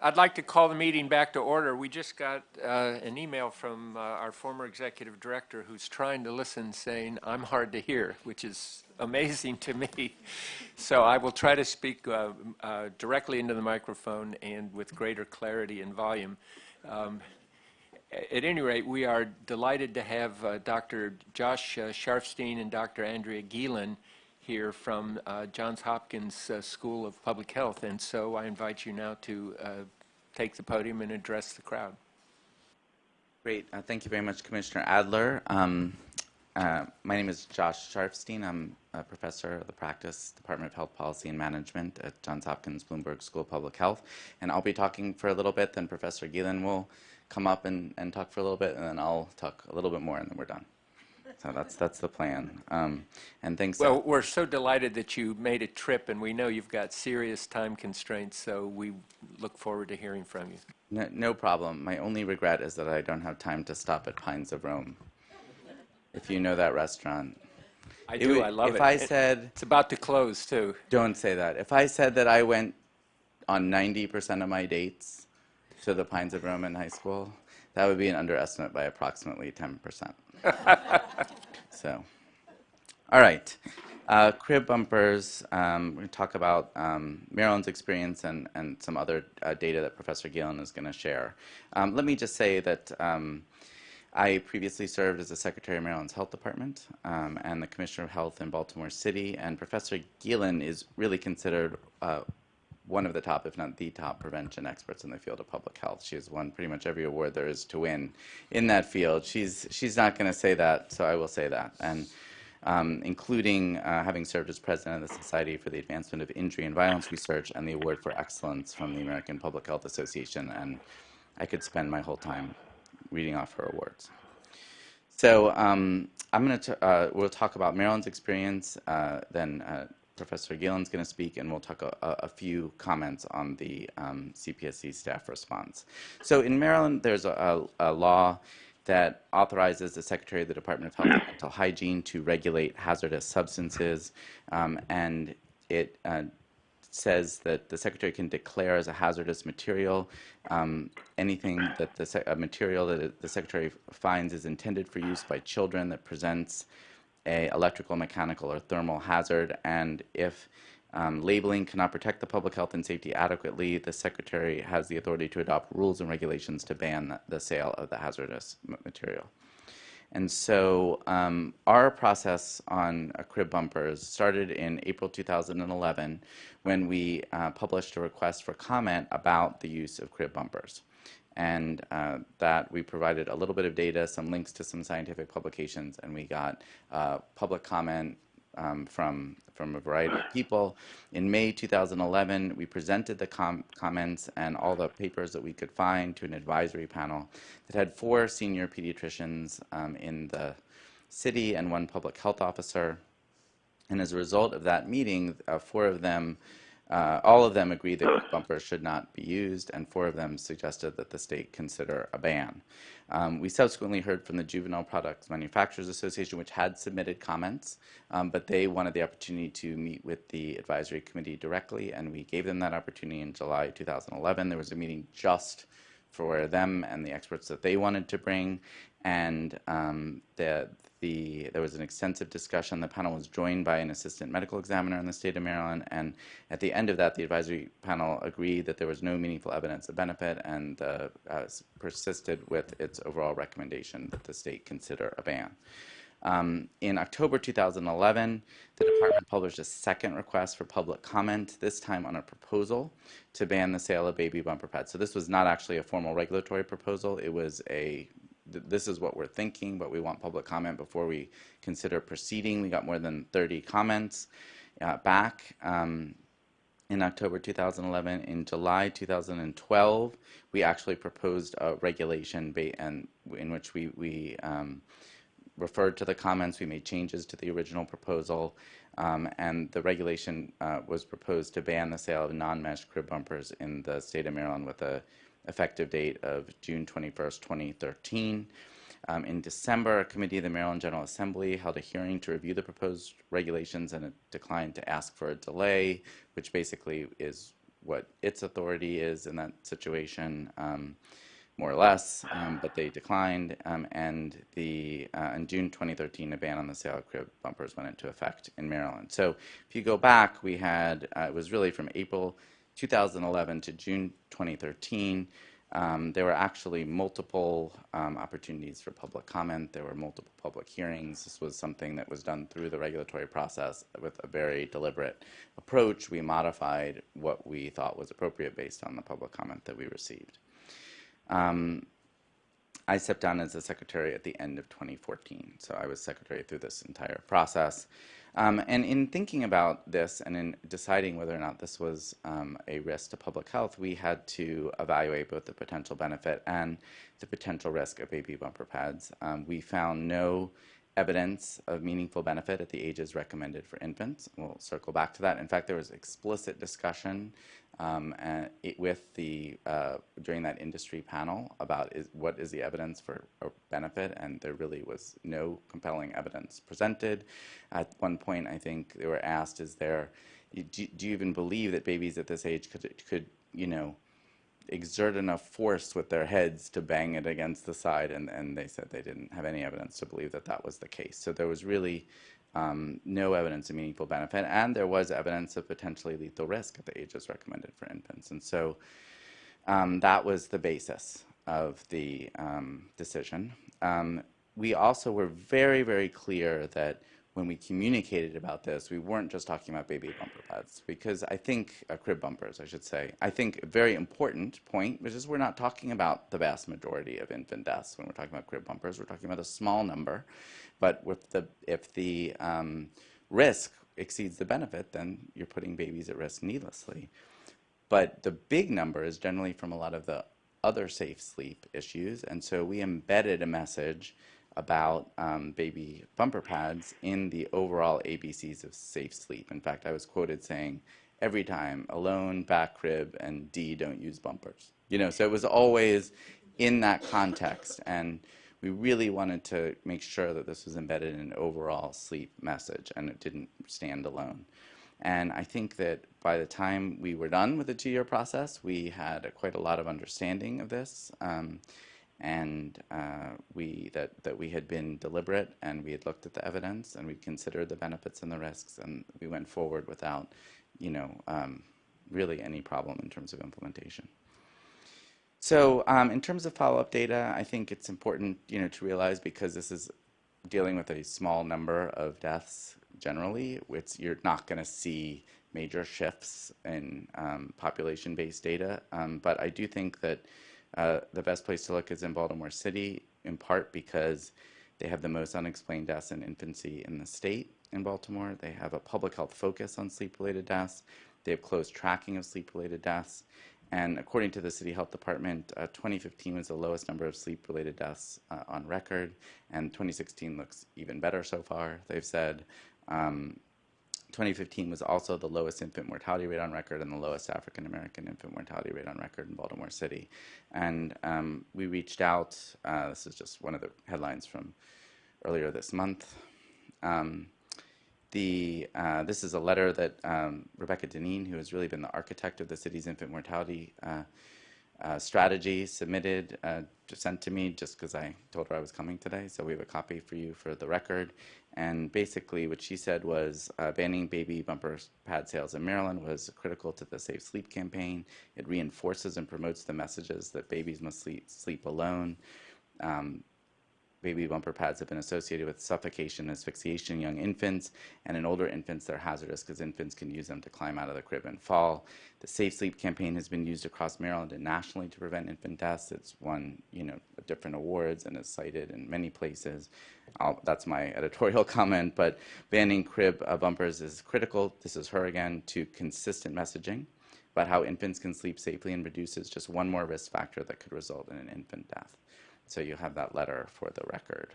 I'd like to call the meeting back to order. We just got uh, an email from uh, our former executive director who's trying to listen saying, I'm hard to hear, which is amazing to me. So I will try to speak uh, uh directly into the microphone and with greater clarity and volume. Um, at any rate, we are delighted to have uh, Dr. Josh uh, Sharfstein and Dr. Andrea Gielen here from uh, Johns Hopkins uh, School of Public Health. And so I invite you now to uh, take the podium and address the crowd. Great. Uh, thank you very much, Commissioner Adler. Um, uh, my name is Josh Sharfstein. I'm a professor of the practice Department of Health Policy and Management at Johns Hopkins Bloomberg School of Public Health. And I'll be talking for a little bit, then Professor Gielen will come up and, and talk for a little bit, and then I'll talk a little bit more, and then we're done. So that's that's the plan. Um, and thanks. Well, we're so delighted that you made a trip, and we know you've got serious time constraints. So we look forward to hearing from you. No, no problem. My only regret is that I don't have time to stop at Pines of Rome. If you know that restaurant. I do. Would, I love if it. If I said it's about to close too. Don't say that. If I said that I went on 90% of my dates to the Pines of Rome in high school, that would be an underestimate by approximately 10%. so, all right. Uh, crib bumpers, um, we're going to talk about um, Maryland's experience and, and some other uh, data that Professor Gielen is going to share. Um, let me just say that um, I previously served as the Secretary of Maryland's Health Department um, and the Commissioner of Health in Baltimore City, and Professor Gielen is really considered uh, one of the top, if not the top, prevention experts in the field of public health. She has won pretty much every award there is to win in that field. She's she's not going to say that, so I will say that. And um, including uh, having served as president of the Society for the Advancement of Injury and Violence Research and the Award for Excellence from the American Public Health Association. And I could spend my whole time reading off her awards. So um, I'm going to, uh, we'll talk about Maryland's experience, uh, then uh, Professor Gielen's going to speak, and we'll talk a, a few comments on the um, CPSC staff response. So in Maryland, there's a, a, law that authorizes the Secretary of the Department of Health and Mental Hygiene to regulate hazardous substances, um, and it uh, says that the Secretary can declare as a hazardous material um, anything that the material that the Secretary finds is intended for use by children that presents a electrical, mechanical, or thermal hazard, and if um, labeling cannot protect the public health and safety adequately, the Secretary has the authority to adopt rules and regulations to ban the, sale of the hazardous material. And so um, our process on uh, crib bumpers started in April 2011 when we uh, published a request for comment about the use of crib bumpers and uh, that we provided a little bit of data, some links to some scientific publications, and we got uh, public comment um, from, from a variety of people. In May 2011, we presented the com comments and all the papers that we could find to an advisory panel that had four senior pediatricians um, in the city and one public health officer. And as a result of that meeting, uh, four of them uh, all of them agreed that bumpers should not be used, and four of them suggested that the state consider a ban. Um, we subsequently heard from the Juvenile Products Manufacturers Association, which had submitted comments, um, but they wanted the opportunity to meet with the advisory committee directly, and we gave them that opportunity in July 2011. There was a meeting just for them and the experts that they wanted to bring, and um, the, the, there was an extensive discussion. The panel was joined by an assistant medical examiner in the state of Maryland, and at the end of that, the advisory panel agreed that there was no meaningful evidence of benefit and uh, uh, persisted with its overall recommendation that the state consider a ban. Um, in October 2011, the department published a second request for public comment, this time on a proposal to ban the sale of baby bumper pads. So this was not actually a formal regulatory proposal. It was a this is what we're thinking, but we want public comment before we consider proceeding. We got more than 30 comments uh, back um, in October 2011. In July 2012, we actually proposed a regulation and in which we, we um, referred to the comments. We made changes to the original proposal. Um, and the regulation uh, was proposed to ban the sale of non-mesh crib bumpers in the state of Maryland with a effective date of June 21st, 2013. Um, in December, a committee of the Maryland General Assembly held a hearing to review the proposed regulations and it declined to ask for a delay, which basically is what its authority is in that situation, um, more or less, um, but they declined. Um, and the uh, in June 2013, a ban on the sale of crib bumpers went into effect in Maryland. So if you go back, we had uh, it was really from April 2011 to June 2013. Um, there were actually multiple um, opportunities for public comment. There were multiple public hearings. This was something that was done through the regulatory process with a very deliberate approach. We modified what we thought was appropriate based on the public comment that we received. Um, I stepped down as the secretary at the end of 2014, so I was secretary through this entire process. Um, and in thinking about this and in deciding whether or not this was um, a risk to public health, we had to evaluate both the potential benefit and the potential risk of baby bumper pads. Um, we found no evidence of meaningful benefit at the ages recommended for infants. We'll circle back to that. In fact, there was explicit discussion um, it, with the uh, during that industry panel about is, what is the evidence for benefit, and there really was no compelling evidence presented. At one point, I think they were asked, "Is there? Do, do you even believe that babies at this age could could you know?" Exert enough force with their heads to bang it against the side, and, and they said they didn't have any evidence to believe that that was the case. So there was really um, no evidence of meaningful benefit, and there was evidence of potentially lethal risk at the ages recommended for infants. And so um, that was the basis of the um, decision. Um, we also were very, very clear that when we communicated about this, we weren't just talking about baby bumper pads, because I think, uh, crib bumpers, I should say, I think a very important point, which is we're not talking about the vast majority of infant deaths when we're talking about crib bumpers. We're talking about a small number. But with the, if the um, risk exceeds the benefit, then you're putting babies at risk needlessly. But the big number is generally from a lot of the other safe sleep issues. And so we embedded a message about um, baby bumper pads in the overall ABCs of safe sleep. In fact, I was quoted saying, every time, alone, back crib, and D, don't use bumpers. You know, so it was always in that context. And we really wanted to make sure that this was embedded in an overall sleep message and it didn't stand alone. And I think that by the time we were done with the two-year process, we had a, quite a lot of understanding of this, um, and uh, we that that we had been deliberate and we had looked at the evidence and we considered the benefits and the risks, and we went forward without, you know, um, really any problem in terms of implementation. So um, in terms of follow-up data, I think it's important, you know, to realize because this is dealing with a small number of deaths generally, it's, you're not going to see major shifts in um, population-based data. Um, but I do think that uh, the best place to look is in Baltimore City, in part because they have the most unexplained deaths in infancy in the state in Baltimore. They have a public health focus on sleep-related deaths. They have close tracking of sleep-related deaths. And according to the City Health Department, uh, 2015 was the lowest number of sleep-related deaths uh, on record, and 2016 looks even better so far, they've said. Um, 2015 was also the lowest infant mortality rate on record and the lowest African American infant mortality rate on record in Baltimore City. And um, we reached out, uh, this is just one of the headlines from earlier this month. Um, the, uh, this is a letter that um, Rebecca Dineen, who has really been the architect of the city's infant mortality uh, uh, strategy, submitted, uh, sent to me just because I told her I was coming today. So we have a copy for you for the record. And basically what she said was uh, banning baby bumper pad sales in Maryland was critical to the Safe Sleep campaign. It reinforces and promotes the messages that babies must sleep, sleep alone. Um, baby bumper pads have been associated with suffocation and asphyxiation in young infants, and in older infants they're hazardous because infants can use them to climb out of the crib and fall. The Safe Sleep campaign has been used across Maryland and nationally to prevent infant deaths. It's won, you know, different awards and is cited in many places. I'll, that's my editorial comment, but banning crib uh, bumpers is critical. This is her again to consistent messaging about how infants can sleep safely and reduces just one more risk factor that could result in an infant death. So you have that letter for the record.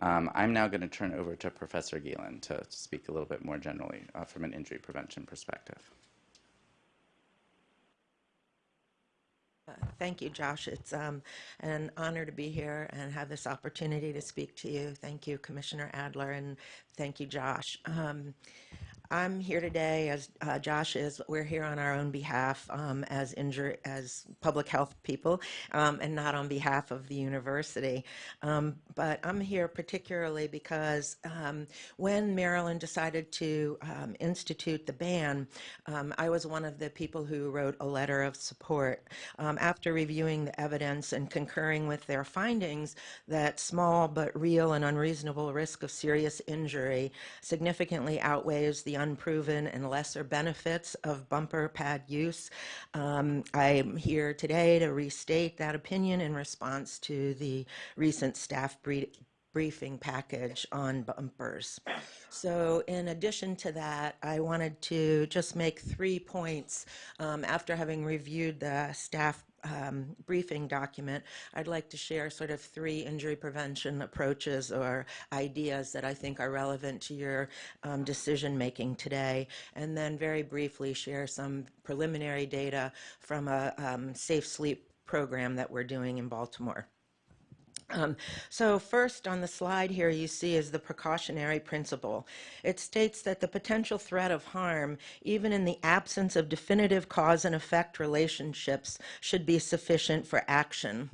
Um, I'm now going to turn over to Professor Gielen to speak a little bit more generally uh, from an injury prevention perspective. Uh, Thank you, Josh. It's um, an honor to be here and have this opportunity to speak to you. Thank you, Commissioner Adler, and thank you, Josh. Um, I'm here today, as uh, Josh is. We're here on our own behalf um, as injur- as public health people, um, and not on behalf of the university. Um, but I'm here particularly because um, when Maryland decided to um, institute the ban, um, I was one of the people who wrote a letter of support. After reviewing the evidence and concurring with their findings that small but real and unreasonable risk of serious injury significantly outweighs the unproven and lesser benefits of bumper pad use. Um, I'm here today to restate that opinion in response to the recent staff brief briefing package on bumpers. So in addition to that, I wanted to just make three points um, after having reviewed the staff um, briefing document, I'd like to share sort of three injury prevention approaches or ideas that I think are relevant to your um, decision making today, and then very briefly share some preliminary data from a um, safe sleep program that we're doing in Baltimore. Um, so first on the slide here you see is the precautionary principle. It states that the potential threat of harm, even in the absence of definitive cause and effect relationships, should be sufficient for action.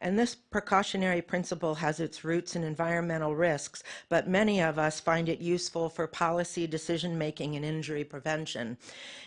And this precautionary principle has its roots in environmental risks, but many of us find it useful for policy decision making and injury prevention.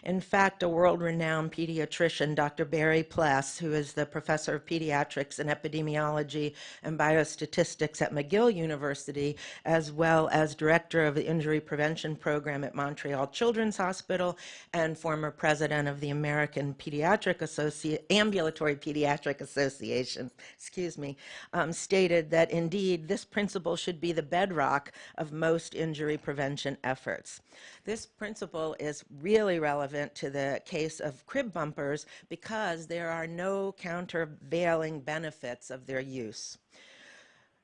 In fact, a world-renowned pediatrician, Dr. Barry Pless, who is the professor of pediatrics and epidemiology and biostatistics at McGill University, as well as director of the injury prevention program at Montreal Children's Hospital and former president of the American Pediatric Associ Ambulatory Pediatric Association, excuse me, um, stated that indeed this principle should be the bedrock of most injury prevention efforts. This principle is really relevant to the case of crib bumpers because there are no countervailing benefits of their use.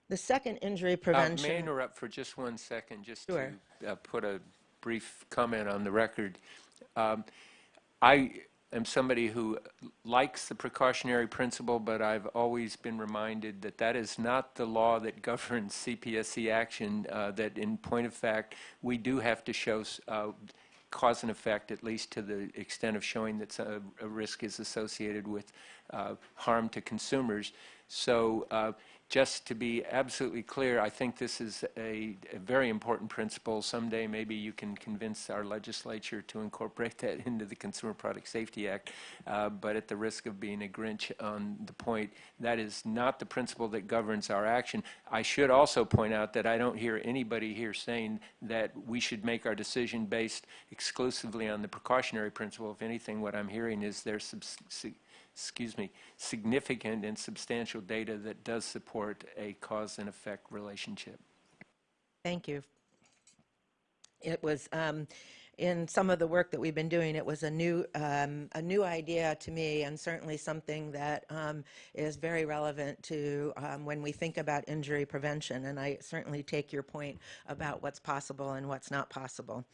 The second injury Uh, prevention. May I interrupt for just one second, just Sure. to uh, put a brief comment on the record? Um, I am somebody who likes the precautionary principle, but I've always been reminded that that is not the law that governs CPSC action, uh, that in point of fact, we do have to show uh, cause and effect, at least to the extent of showing that a, a risk is associated with uh, harm to consumers. So uh, just to be absolutely clear, I think this is a, a very important principle. Someday maybe you can convince our legislature to incorporate that into the Consumer Product Safety Act. Uh, but at the risk of being a Grinch on the point, that is not the principle that governs our action. I should also point out that I don't hear anybody here saying that we should make our decision based exclusively on the precautionary principle. If anything, what I'm hearing is there's excuse me, significant and substantial data that does support a cause and effect relationship. Thank you. It was um, in some of the work that we've been doing. It was a new um, a new idea to me, and certainly something that um, is very relevant to um, when we think about injury prevention. And I certainly take your point about what's possible and what's not possible.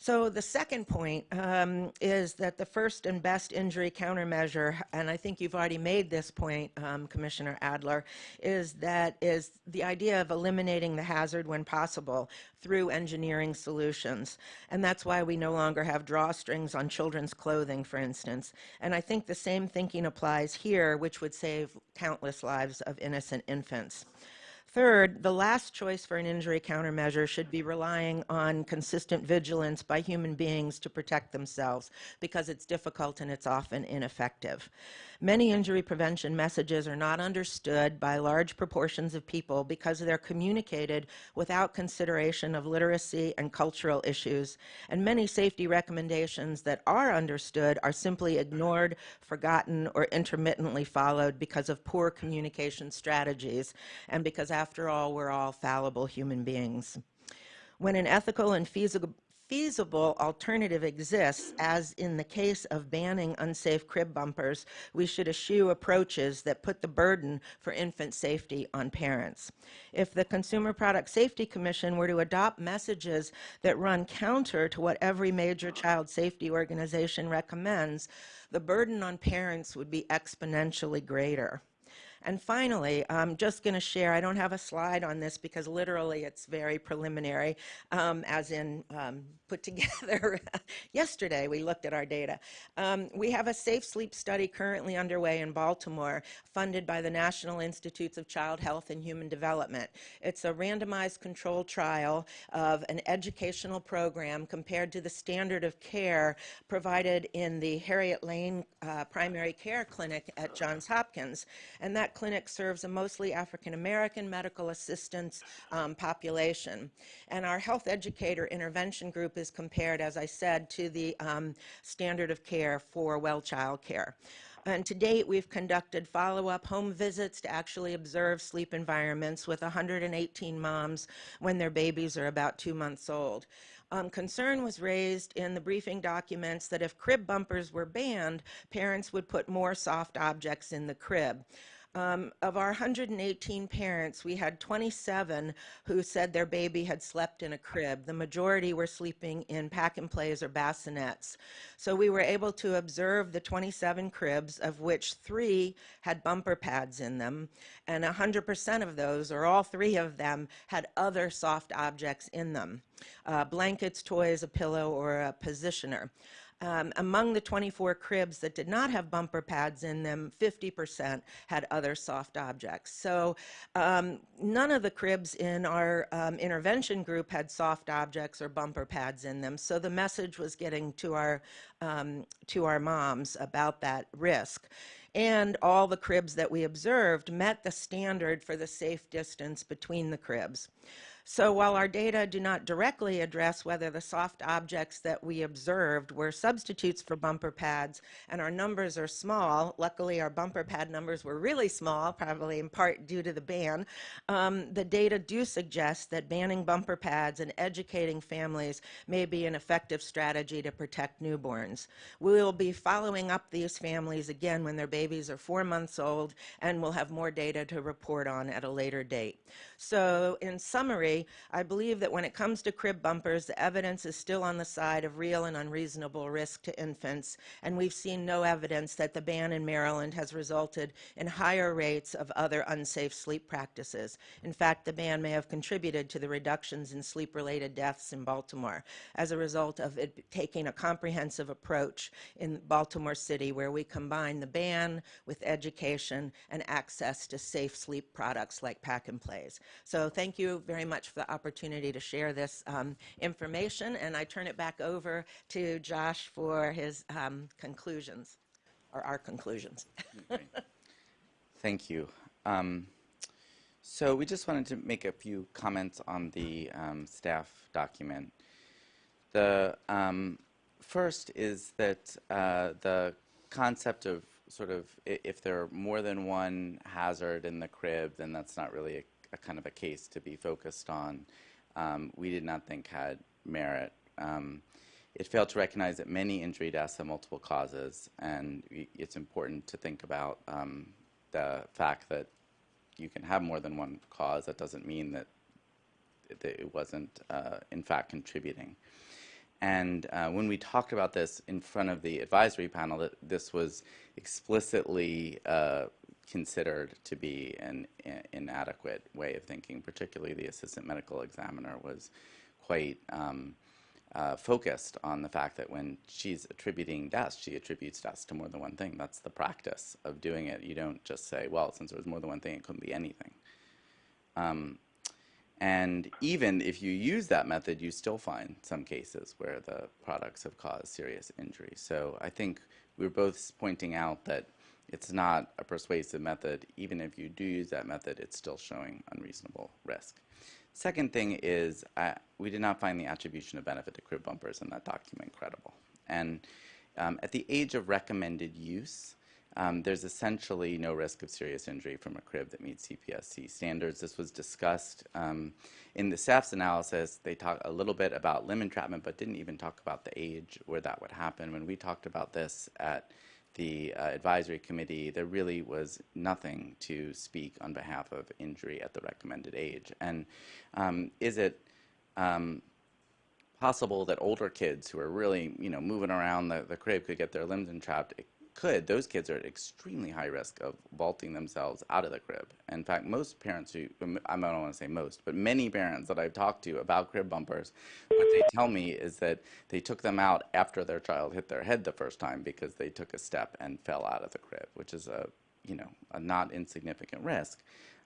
So the second point um, is that the first and best injury countermeasure, and I think you've already made this point, um, Commissioner Adler, is that is the idea of eliminating the hazard when possible through engineering solutions. And that's why we no longer have drawstrings on children's clothing, for instance. And I think the same thinking applies here, which would save countless lives of innocent infants. Third, the last choice for an injury countermeasure should be relying on consistent vigilance by human beings to protect themselves because it's difficult and it's often ineffective. Many injury prevention messages are not understood by large proportions of people because they're communicated without consideration of literacy and cultural issues, and many safety recommendations that are understood are simply ignored, forgotten, or intermittently followed because of poor communication strategies, and because after all, we're all fallible human beings. When an ethical and feasible feasible alternative exists, as in the case of banning unsafe crib bumpers, we should eschew approaches that put the burden for infant safety on parents. If the Consumer Product Safety Commission were to adopt messages that run counter to what every major child safety organization recommends, the burden on parents would be exponentially greater. And finally, I'm just going to share, I don't have a slide on this because literally it's very preliminary, um, as in um, put together yesterday. We looked at our data. Um, we have a safe sleep study currently underway in Baltimore, funded by the National Institutes of Child Health and Human Development. It's a randomized control trial of an educational program compared to the standard of care provided in the Harriet Lane uh, Primary Care Clinic at Johns Hopkins. And that clinic serves a mostly African American medical assistance um, population. And our health educator intervention group is compared, as I said, to the um, standard of care for well child care. And to date, we've conducted follow-up home visits to actually observe sleep environments with 118 moms when their babies are about two months old. Um, concern was raised in the briefing documents that if crib bumpers were banned, parents would put more soft objects in the crib. Um, of our 118 parents, we had 27 who said their baby had slept in a crib. The majority were sleeping in pack and plays or bassinets. So we were able to observe the 27 cribs, of which three had bumper pads in them, and 100% of those, or all three of them, had other soft objects in them uh, blankets, toys, a pillow, or a positioner. Um, among the 24 cribs that did not have bumper pads in them, 50% had other soft objects. So um, none of the cribs in our um, intervention group had soft objects or bumper pads in them. So the message was getting to our um, to our moms about that risk. And all the cribs that we observed met the standard for the safe distance between the cribs. So while our data do not directly address whether the soft objects that we observed were substitutes for bumper pads, and our numbers are small, luckily our bumper pad numbers were really small, probably in part due to the ban, um, the data do suggest that banning bumper pads and educating families may be an effective strategy to protect newborns. We will be following up these families again when their babies are four months old, and we'll have more data to report on at a later date. So in summary, I believe that when it comes to crib bumpers, the evidence is still on the side of real and unreasonable risk to infants, and we've seen no evidence that the ban in Maryland has resulted in higher rates of other unsafe sleep practices. In fact, the ban may have contributed to the reductions in sleep-related deaths in Baltimore as a result of it taking a comprehensive approach in Baltimore City where we combine the ban with education and access to safe sleep products like pack and plays. So thank you very much for the opportunity to share this um, information, and I turn it back over to Josh for his um, conclusions, or our conclusions. Thank you. Um, so we just wanted to make a few comments on the um, staff document. The um, first is that uh, the concept of sort of if there are more than one hazard in the crib, then that's not really a a kind of a case to be focused on, um, we did not think had merit. Um, it failed to recognize that many injury deaths have multiple causes, and it's important to think about um, the fact that you can have more than one cause. That doesn't mean that, that it wasn't, uh, in fact, contributing. And uh, when we talked about this in front of the advisory panel, that this was explicitly uh, considered to be an inadequate way of thinking. Particularly, the assistant medical examiner was quite um, uh, focused on the fact that when she's attributing deaths, she attributes deaths to more than one thing. That's the practice of doing it. You don't just say, well, since there was more than one thing, it couldn't be anything. Um, and even if you use that method, you still find some cases where the products have caused serious injury. So I think we're both pointing out that it's not a persuasive method. Even if you do use that method, it's still showing unreasonable risk. Second thing is uh, we did not find the attribution of benefit to crib bumpers in that document credible. And um, at the age of recommended use, um, there's essentially no risk of serious injury from a crib that meets CPSC standards. This was discussed um, in the SAFS analysis. They talk a little bit about limb entrapment, but didn't even talk about the age where that would happen. When we talked about this at the uh, advisory committee, there really was nothing to speak on behalf of injury at the recommended age. And um, is it um, possible that older kids who are really, you know, moving around the, the crib could get their limbs entrapped? It could, those kids are at extremely high risk of vaulting themselves out of the crib. In fact, most parents who, I don't want to say most, but many parents that I've talked to about crib bumpers, what they tell me is that they took them out after their child hit their head the first time because they took a step and fell out of the crib, which is a, you know, a not insignificant risk.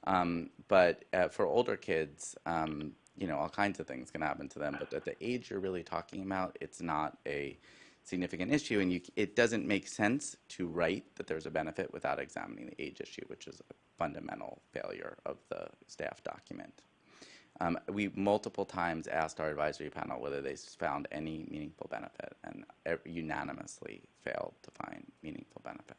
Um, but uh, for older kids, um, you know, all kinds of things can happen to them. But at the age you're really talking about, it's not a significant issue, and you, it doesn't make sense to write that there's a benefit without examining the age issue, which is a fundamental failure of the staff document. Um, we multiple times asked our advisory panel whether they found any meaningful benefit, and unanimously failed to find meaningful benefit.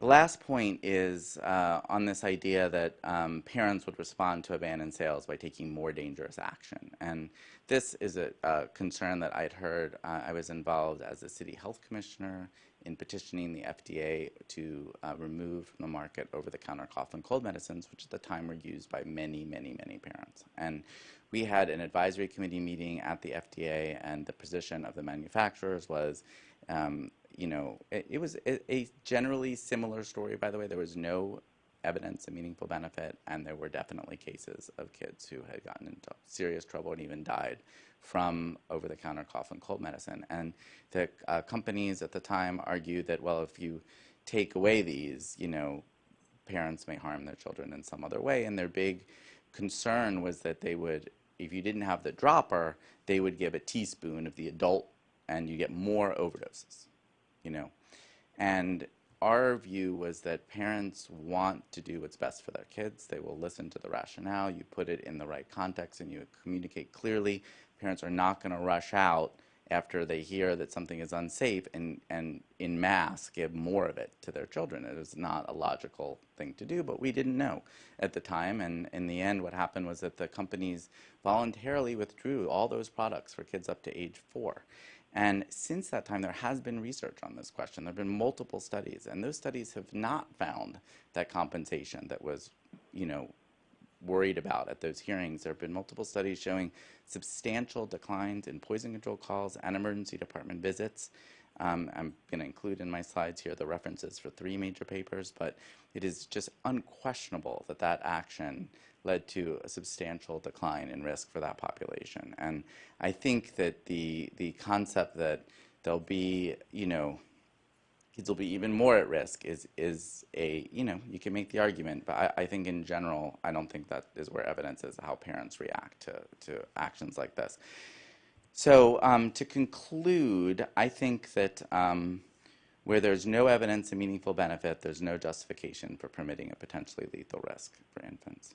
The last point is uh, on this idea that um, parents would respond to abandoned sales by taking more dangerous action. And this is a, a concern that I'd heard. Uh, I was involved as a city health commissioner in petitioning the FDA to uh, remove from the market over the counter cough and cold medicines, which at the time were used by many, many, many parents. And we had an advisory committee meeting at the FDA, and the position of the manufacturers was um, you know, it, it was a, a, generally similar story, by the way. There was no evidence of meaningful benefit, and there were definitely cases of kids who had gotten into serious trouble and even died from over the counter cough and cold medicine. And the uh, companies at the time argued that, well, if you take away these, you know, parents may harm their children in some other way. And their big concern was that they would, if you didn't have the dropper, they would give a teaspoon of the adult and you get more overdoses you know. And our view was that parents want to do what's best for their kids. They will listen to the rationale. You put it in the right context and you communicate clearly. Parents are not going to rush out after they hear that something is unsafe and, and in mass give more of it to their children. It is not a logical thing to do, but we didn't know at the time. And in the end, what happened was that the companies voluntarily withdrew all those products for kids up to age four. And since that time, there has been research on this question. There have been multiple studies, and those studies have not found that compensation that was, you know, worried about at those hearings. There have been multiple studies showing substantial declines in poison control calls and emergency department visits. Um, I'm going to include in my slides here the references for three major papers, but it is just unquestionable that that action led to a substantial decline in risk for that population. And I think that the the concept that there'll be, you know, kids will be even more at risk is is a you know you can make the argument, but I, I think in general I don't think that is where evidence is how parents react to to actions like this. So um, to conclude, I think that. Um, where there's no evidence of meaningful benefit, there's no justification for permitting a potentially lethal risk for infants.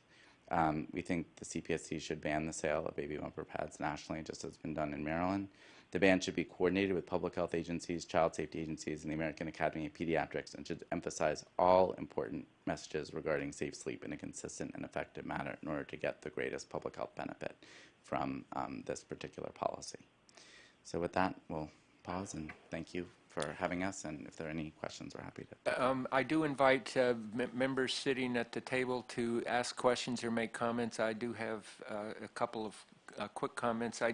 Um, we think the CPSC should ban the sale of baby bumper pads nationally, just as it's been done in Maryland. The ban should be coordinated with public health agencies, child safety agencies, and the American Academy of Pediatrics, and should emphasize all important messages regarding safe sleep in a consistent and effective manner in order to get the greatest public health benefit from um, this particular policy. So with that, we'll pause and thank you for having us, and if there are any questions, we're happy to. Um, I do invite uh, members sitting at the table to ask questions or make comments. I do have uh, a couple of uh, quick comments. I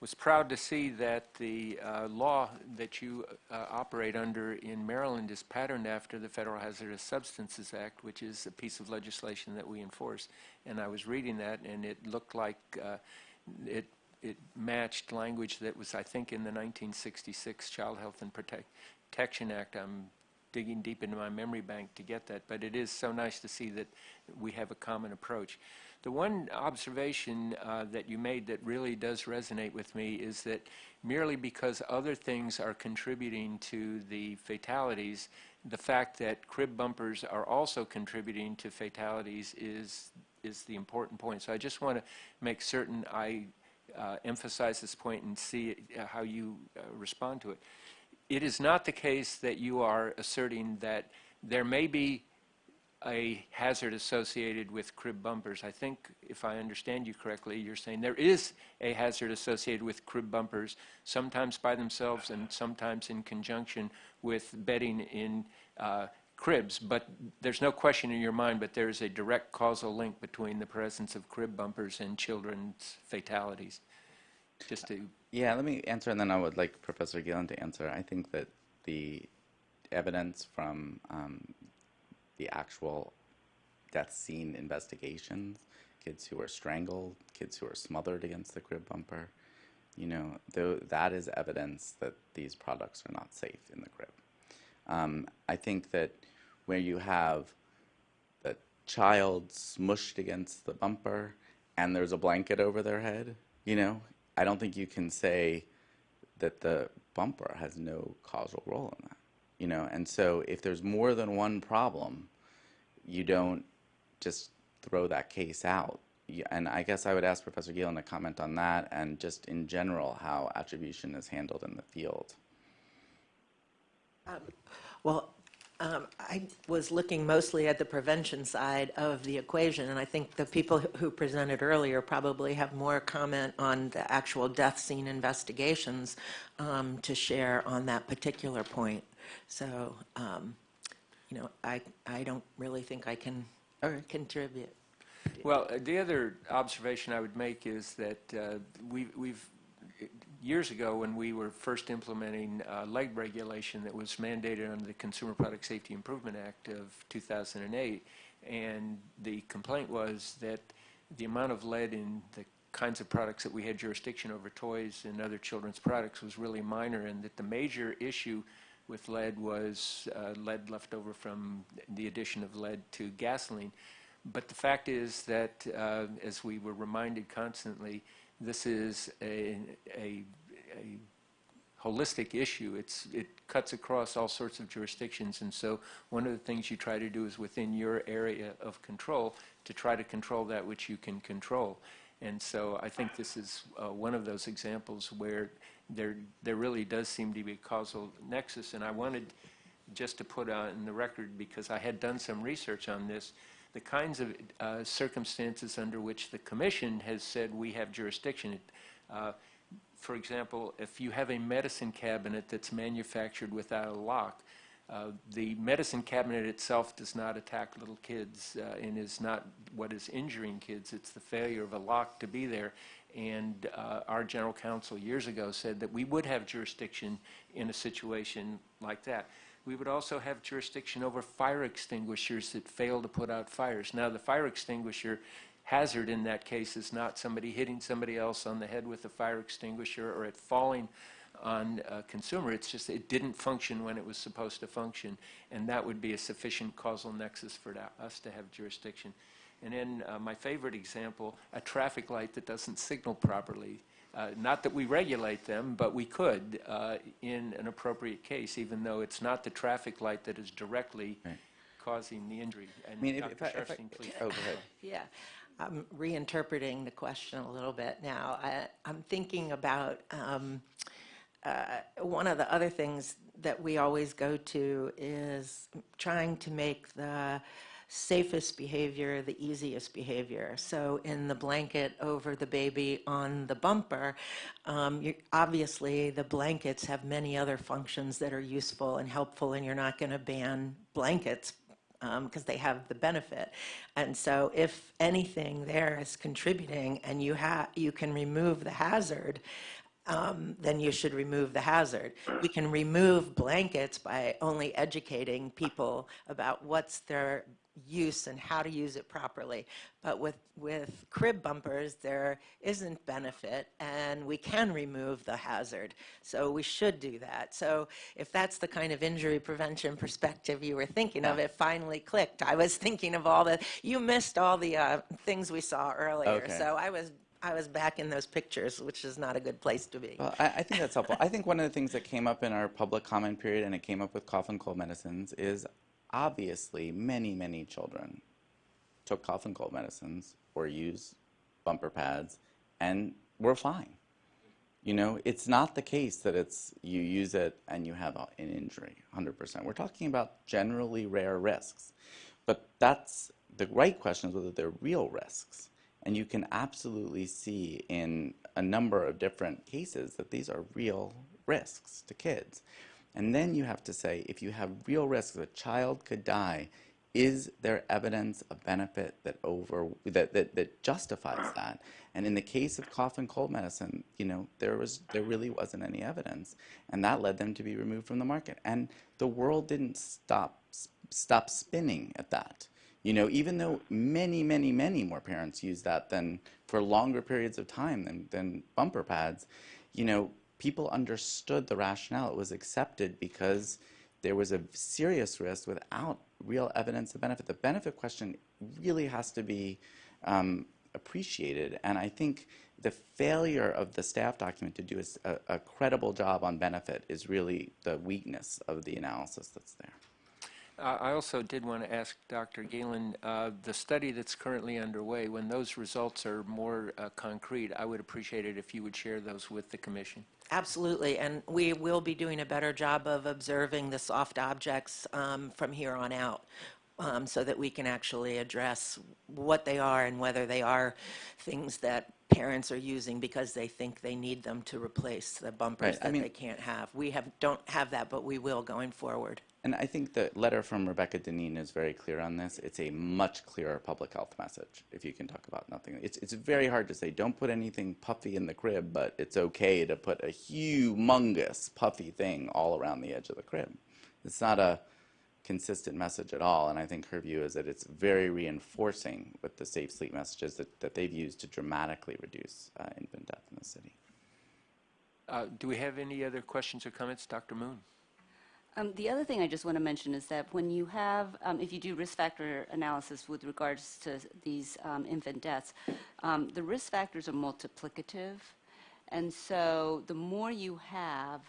was proud to see that the uh, law that you uh, operate under in Maryland is patterned after the Federal Hazardous Substances Act, which is a piece of legislation that we enforce. And I was reading that, and it looked like uh, it it matched language that was, I think, in the 1966 Child Health and Protect- Protection Act. I'm digging deep into my memory bank to get that, but it is so nice to see that we have a common approach. The one observation uh, that you made that really does resonate with me is that merely because other things are contributing to the fatalities, the fact that crib bumpers are also contributing to fatalities is is the important point. So I just want to make certain I uh, emphasize this point and see uh, how you uh, respond to it. It is not the case that you are asserting that there may be a hazard associated with crib bumpers. I think, if I understand you correctly, you're saying there is a hazard associated with crib bumpers, sometimes by themselves and sometimes in conjunction with bedding in uh, cribs, but there's no question in your mind, but there is a direct causal link between the presence of crib bumpers and children's fatalities. Just to, Yeah, let me answer, and then I would like Professor Gielen to answer. I think that the evidence from um, the actual death scene investigations, kids who were strangled, kids who were smothered against the crib bumper. You know, tho- that is evidence that these products are not safe in the crib. Um, I think that where you have the child smushed against the bumper and there's a blanket over their head, you know, I don't think you can say that the bumper has no causal role in that, you know. And so if there's more than one problem, you don't just throw that case out. And I guess I would ask Professor Gielen to comment on that and just in general how attribution is handled in the field. Well, um, I was looking mostly at the prevention side of the equation, and I think the people who- presented earlier probably have more comment on the actual death scene investigations um, to share on that particular point. So, um, you know, I, I don't really think I can contribute. Well, the other observation I would make is that uh, we, we've, years ago, when we were first implementing uh, regulation that was mandated under the Consumer Product Safety Improvement Act of 2008, and the complaint was that the amount of lead in the kinds of products that we had jurisdiction over, toys and other children's products, was really minor, and that the major issue with lead was uh, lead left over from the addition of lead to gasoline. But the fact is that, uh, as we were reminded constantly, this is a, a, a holistic issue. It's, it cuts across all sorts of jurisdictions, and so one of the things you try to do is within your area of control to try to control that which you can control. And so I think this is uh, one of those examples where there, there really does seem to be a causal nexus, and I wanted just to put on the record, because I had done some research on this, the kinds of uh, circumstances under which the commission has said we have jurisdiction. Uh, For example, if you have a medicine cabinet that's manufactured without a lock, uh, the medicine cabinet itself does not attack little kids uh, and is not what is injuring kids. It's the failure of a lock to be there. And uh, our general counsel years ago said that we would have jurisdiction in a situation like that. We would also have jurisdiction over fire extinguishers that fail to put out fires. Now, the fire extinguisher hazard in that case is not somebody hitting somebody else on the head with a fire extinguisher or it falling on a consumer. It's just it didn't function when it was supposed to function, and that would be a sufficient causal nexus for us to have jurisdiction. And then uh, my favorite example, a traffic light that doesn't signal properly. Uh, Not that we regulate them, but we could uh, in an appropriate case, even though it's not the traffic light that is directly Right. causing the injury. And I mean, if, if Dr. I, if I, please. oh, go ahead. Yeah, I'm reinterpreting the question a little bit now. I, I'm thinking about um, uh, one of the other things that we always go to is trying to make the safest behavior the easiest behavior. So in the blanket over the baby on the bumper, um, obviously the blankets have many other functions that are useful and helpful, and you're not going to ban blankets because they have the benefit. And so if anything there is contributing and you have, you can remove the hazard, um, then you should remove the hazard. We can remove blankets by only educating people about what's their use and how to use it properly. But with, with crib bumpers, there isn't benefit and we can remove the hazard. So we should do that. So if that's the kind of injury prevention perspective you were thinking of, it finally clicked. I was thinking of all the, you missed all the uh, things we saw earlier. Okay. So I was, I was back in those pictures, which is not a good place to be. Well, I, I think that's helpful. I think one of the things that came up in our public comment period, and it came up with cough and cold medicines, is obviously many, many children took cough and cold medicines or used bumper pads and were fine. You know, it's not the case that it's you use it and you have an injury, 100%. We're talking about generally rare risks. But that's the right question is whether they're real risks. And you can absolutely see in a number of different cases that these are real risks to kids. And then you have to say if you have real risks, a child could die is there evidence of benefit that over that, that, that justifies that? And in the case of cough and cold medicine, you know, there was there really wasn't any evidence, and that led them to be removed from the market. And the world didn't stop stop spinning at that. You know, even though many, many, many more parents use that than for longer periods of time than, than bumper pads, you know, people understood the rationale. It was accepted because there was a serious risk without real evidence of benefit. The benefit question really has to be um, appreciated, and I think the failure of the staff document to do a, a credible job on benefit is really the weakness of the analysis that's there. I also did want to ask Dr. Gielen, uh, the study that's currently underway, when those results are more uh, concrete, I would appreciate it if you would share those with the commission. Absolutely, and we will be doing a better job of observing the soft objects um, from here on out. Um, so that we can actually address what they are and whether they are things that parents are using because they think they need them to replace the bumpers Right, I that mean- they can't have. We have don't have that, but we will going forward. And I think the letter from Rebecca Dineen is very clear on this. It's a much clearer public health message if you can talk about nothing. It's, it's very hard to say, don't put anything puffy in the crib, but it's okay to put a humongous puffy thing all around the edge of the crib. It's not a consistent message at all, and I think her view is that it's very reinforcing with the safe sleep messages that, that they've used to dramatically reduce uh, infant death in the city. Uh, Do we have any other questions or comments? Dr. Moon? Um, The other thing I just want to mention is that when you have, um, if you do risk factor analysis with regards to these um, infant deaths, um, the risk factors are multiplicative. And so the more you have,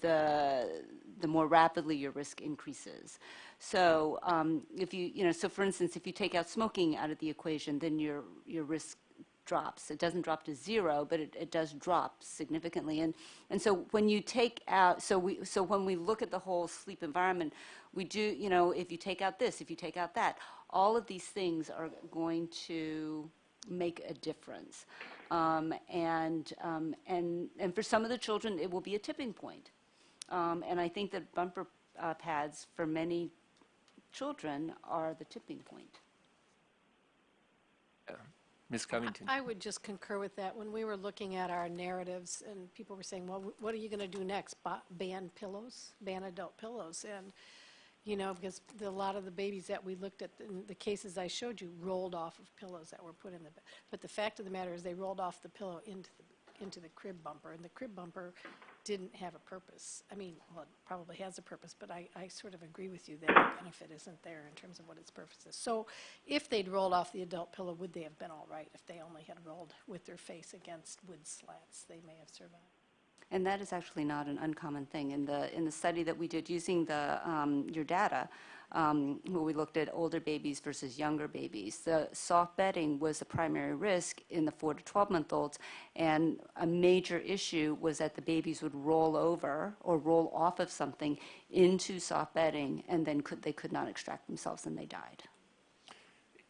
the, the more rapidly your risk increases. So um, if you, you know, so for instance, if you take out smoking out of the equation, then your, your risk drops. It doesn't drop to zero, but it, it does drop significantly. And, and so when you take out, so we, so when we look at the whole sleep environment, we do, you know, if you take out this, if you take out that, all of these things are going to make a difference. Um, and, um, and, and for some of the children, it will be a tipping point. Um, and I think that bumper uh, pads for many children are the tipping point. Ms. Covington? I would just concur with that. When we were looking at our narratives and people were saying, well, what are you going to do next? Ban pillows, ban adult pillows? And, you know, because the, a lot of the babies that we looked at, in the cases I showed you, rolled off of pillows that were put in the, bed. but the fact of the matter is they rolled off the pillow into the, into the crib bumper, and the crib bumper didn't have a purpose. I mean, well, it probably has a purpose, but I, I sort of agree with you that the benefit isn't there in terms of what its purpose is. So if they'd rolled off the adult pillow, would they have been all right? If they only had rolled with their face against wood slats, they may have survived. And that is actually not an uncommon thing. In the, in the study that we did using the, um, your data, um, where we looked at older babies versus younger babies, the soft bedding was the primary risk in the 4 to 12-month-olds, and a major issue was that the babies would roll over or roll off of something into soft bedding, and then could, they could not extract themselves, and they died.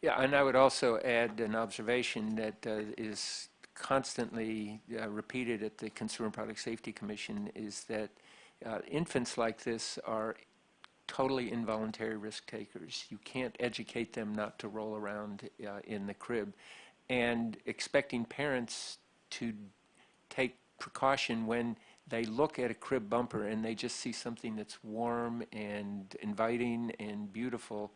Yeah, and I would also add an observation that uh, is constantly uh, repeated at the Consumer Product Safety Commission is that uh, infants like this are totally involuntary risk takers. You can't educate them not to roll around uh, in the crib. And expecting parents to take precaution when they look at a crib bumper and they just see something that's warm and inviting and beautiful.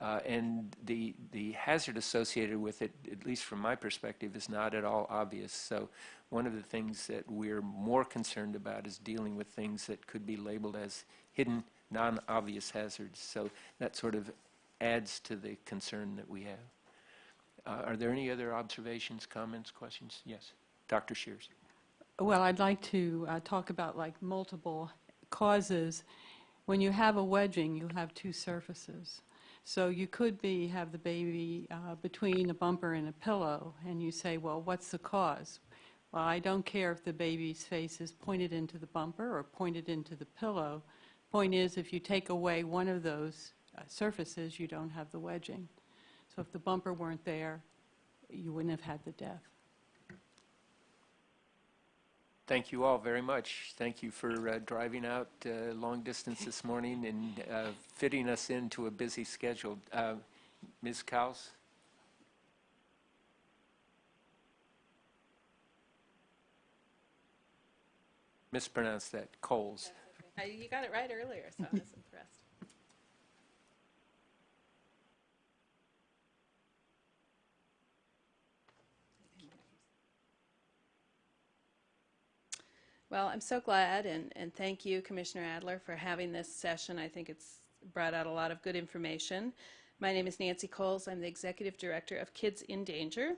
Uh, and the, the hazard associated with it, at least from my perspective, is not at all obvious. So one of the things that we're more concerned about is dealing with things that could be labeled as hidden, non-obvious hazards. So that sort of adds to the concern that we have. Uh, Are there any other observations, comments, questions? Yes. Dr. Scheers. Well, I'd like to uh, talk about like multiple causes. When you have a wedging, you have two surfaces. So you could be, have the baby uh, between a bumper and a pillow, and you say, well, what's the cause? Well, I don't care if the baby's face is pointed into the bumper or pointed into the pillow. Point is, if you take away one of those uh, surfaces, you don't have the wedging. So if the bumper weren't there, you wouldn't have had the death. Thank you all very much. Thank you for uh, driving out uh, long distance this morning and uh, fitting us into a busy schedule. Uh, Ms. Cowles? Mispronounced that, Coles. Uh, You got it right earlier, so I was impressed. Well, I'm so glad, and, and thank you, Commissioner Adler, for having this session. I think it's brought out a lot of good information. My name is Nancy Cowles. I'm the Executive Director of Kids in Danger.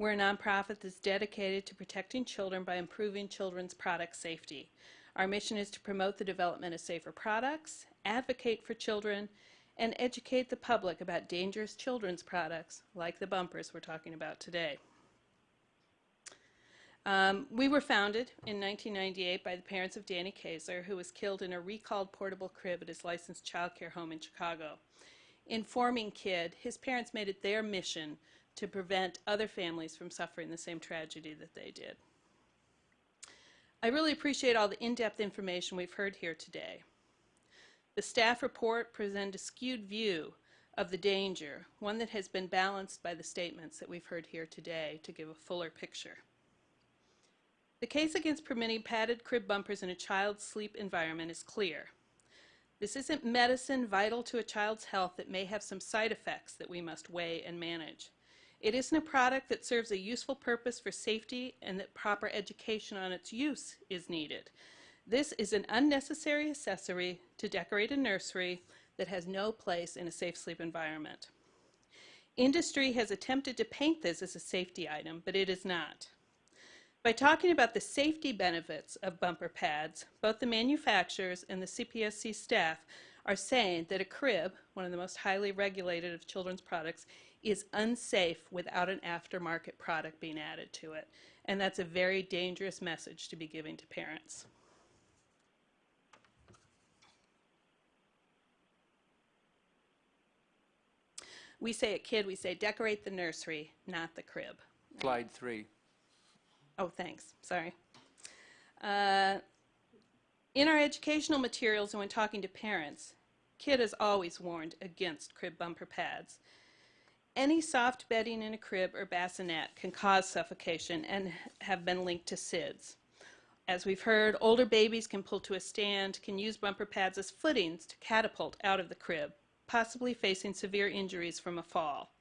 We're a nonprofit that's dedicated to protecting children by improving children's product safety. Our mission is to promote the development of safer products, advocate for children, and educate the public about dangerous children's products like the bumpers we're talking about today. Um, we were founded in 1998 by the parents of Danny Keysar, who was killed in a recalled portable crib at his licensed child care home in Chicago. In forming KID, his parents made it their mission to prevent other families from suffering the same tragedy that they did. I really appreciate all the in-depth information we've heard here today. The staff report presented a skewed view of the danger, one that has been balanced by the statements that we've heard here today to give a fuller picture. The case against permitting padded crib bumpers in a child's sleep environment is clear. This isn't medicine vital to a child's health that may have some side effects that we must weigh and manage. It isn't a product that serves a useful purpose for safety and that proper education on its use is needed. This is an unnecessary accessory to decorate a nursery that has no place in a safe sleep environment. Industry has attempted to paint this as a safety item, but it is not. By talking about the safety benefits of bumper pads, both the manufacturers and the CPSC staff are saying that a crib, one of the most highly regulated of children's products, is unsafe without an aftermarket product being added to it. And that's a very dangerous message to be giving to parents. We say at KID, we say decorate the nursery, not the crib. Slide three. Oh, thanks. Sorry. Uh, in our educational materials and when talking to parents, KID has always warned against crib bumper pads. Any soft bedding in a crib or bassinet can cause suffocation and have been linked to SIDS. As we've heard, older babies can pull to a stand, can use bumper pads as footings to catapult out of the crib, possibly facing severe injuries from a fall.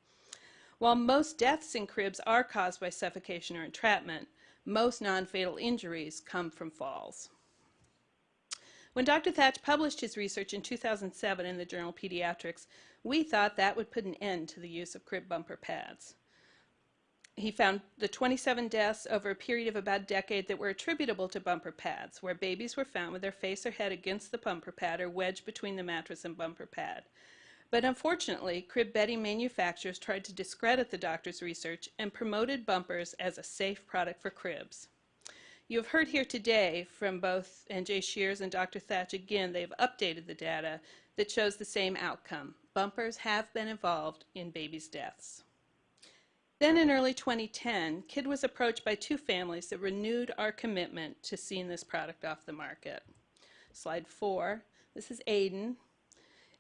While most deaths in cribs are caused by suffocation or entrapment, most non-fatal injuries come from falls. When Dr. Thach published his research in 2007 in the journal Pediatrics, we thought that would put an end to the use of crib bumper pads. He found the 27 deaths over a period of about a decade that were attributable to bumper pads, where babies were found with their face or head against the bumper pad or wedged between the mattress and bumper pad. But unfortunately, crib bedding manufacturers tried to discredit the doctor's research and promoted bumpers as a safe product for cribs. You have heard here today from both N.J. Scheers and Dr. Thach again, they've updated the data that shows the same outcome. Bumpers have been involved in babies' deaths. Then in early 2010, KID was approached by two families that renewed our commitment to seeing this product off the market. Slide four, this is Aiden.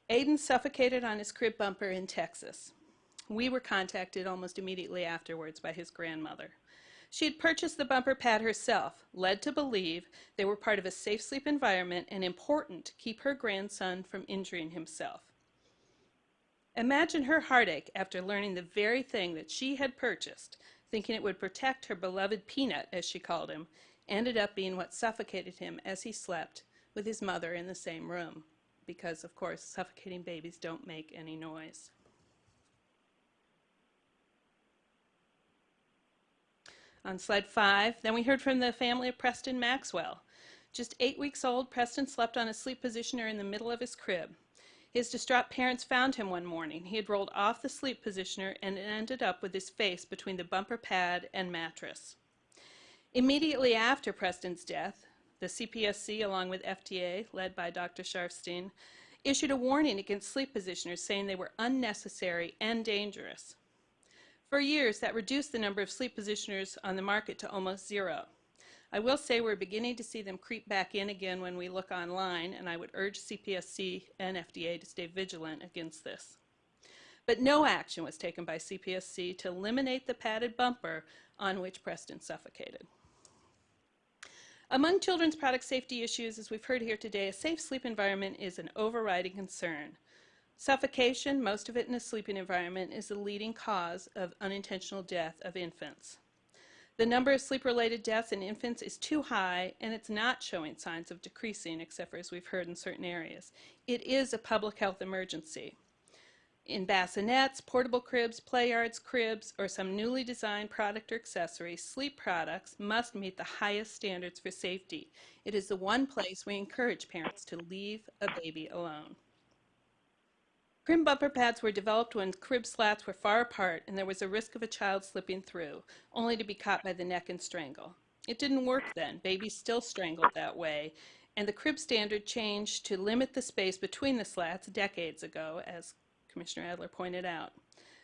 Aiden suffocated on his crib bumper in Texas. We were contacted almost immediately afterwards by his grandmother. She had purchased the bumper pad herself, led to believe they were part of a safe sleep environment and important to keep her grandson from injuring himself. Imagine her heartache after learning the very thing that she had purchased, thinking it would protect her beloved Peanut, as she called him, ended up being what suffocated him as he slept with his mother in the same room. Because, of course, suffocating babies don't make any noise. On slide five, then we heard from the family of Preston Maxwell. Just eight weeks old, Preston slept on a sleep positioner in the middle of his crib. His distraught parents found him one morning. He had rolled off the sleep positioner and ended up with his face between the bumper pad and mattress. Immediately after Preston's death, the CPSC, along with FDA, led by Dr. Sharfstein, issued a warning against sleep positioners saying they were unnecessary and dangerous. For years, that reduced the number of sleep positioners on the market to almost zero. I will say we're beginning to see them creep back in again when we look online, and I would urge CPSC and FDA to stay vigilant against this. But no action was taken by CPSC to eliminate the padded bumper on which Preston suffocated. Among children's product safety issues, as we've heard here today, a safe sleep environment is an overriding concern. Suffocation, most of it in a sleeping environment, is the leading cause of unintentional death of infants. The number of sleep-related deaths in infants is too high, and it's not showing signs of decreasing, except for as we've heard in certain areas. It is a public health emergency. In bassinets, portable cribs, play yards, cribs, or some newly designed product or accessory, sleep products must meet the highest standards for safety. It is the one place we encourage parents to leave a baby alone. Crib bumper pads were developed when crib slats were far apart and there was a risk of a child slipping through, only to be caught by the neck and strangle. It didn't work then. Babies still strangled that way, and the crib standard changed to limit the space between the slats decades ago, as Commissioner Adler pointed out.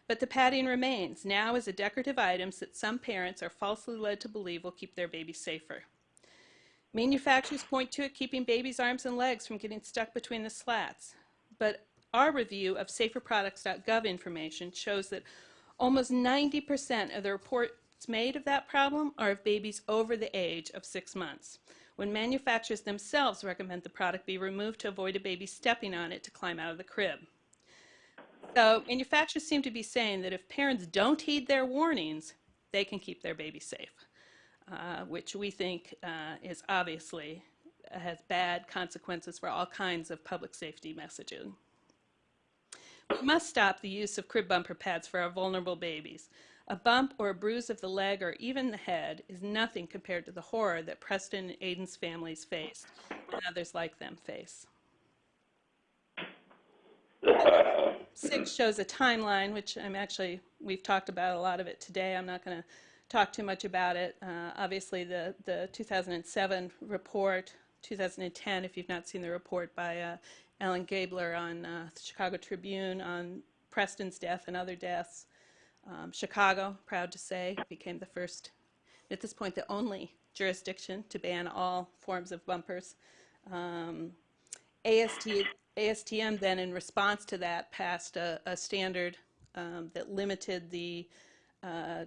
But the padding remains, now as a decorative item that some parents are falsely led to believe will keep their baby safer. Manufacturers point to it keeping babies' arms and legs from getting stuck between the slats. But our review of saferproducts.gov information shows that almost 90% of the reports made of that problem are of babies over the age of six months, when manufacturers themselves recommend the product be removed to avoid a baby stepping on it to climb out of the crib. So manufacturers seem to be saying that if parents don't heed their warnings, they can keep their baby safe, uh, which we think uh, is obviously uh, has bad consequences for all kinds of public safety messaging. We must stop the use of crib bumper pads for our vulnerable babies. A bump or a bruise of the leg or even the head is nothing compared to the horror that Preston and Aiden's families faced and others like them face. Six shows a timeline, which I'm actually, we've talked about a lot of it today. I'm not going to talk too much about it. Uh, obviously, the, the 2007 report, 2010, if you've not seen the report by uh, Ellen Gabler on uh, the Chicago Tribune on Preston's death and other deaths. Um, Chicago, proud to say, became the first, at this point, the only jurisdiction to ban all forms of bumpers. Um, AST, ASTM then, in response to that, passed a, a standard um, that limited the uh,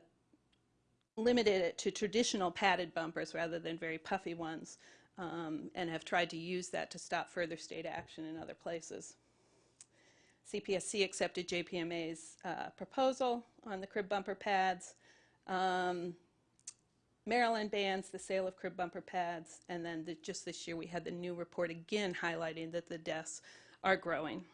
limited it to traditional padded bumpers rather than very puffy ones um, and have tried to use that to stop further state action in other places. CPSC accepted JPMA's uh, proposal on the crib bumper pads. Um, Maryland bans the sale of crib bumper pads, and then the, just this year we had the new report again highlighting that the deaths are growing.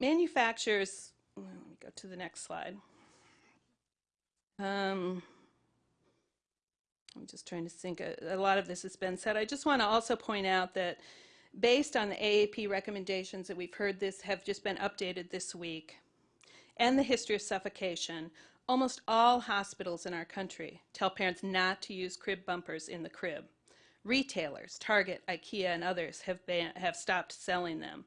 Manufacturers, let me go to the next slide. Um, I'm just trying to think, a, a lot of this has been said. I just want to also point out that based on the AAP recommendations that we've heard this have just been updated this week, and the history of suffocation, almost all hospitals in our country tell parents not to use crib bumpers in the crib. Retailers, Target, IKEA, and others have, ban- have stopped selling them.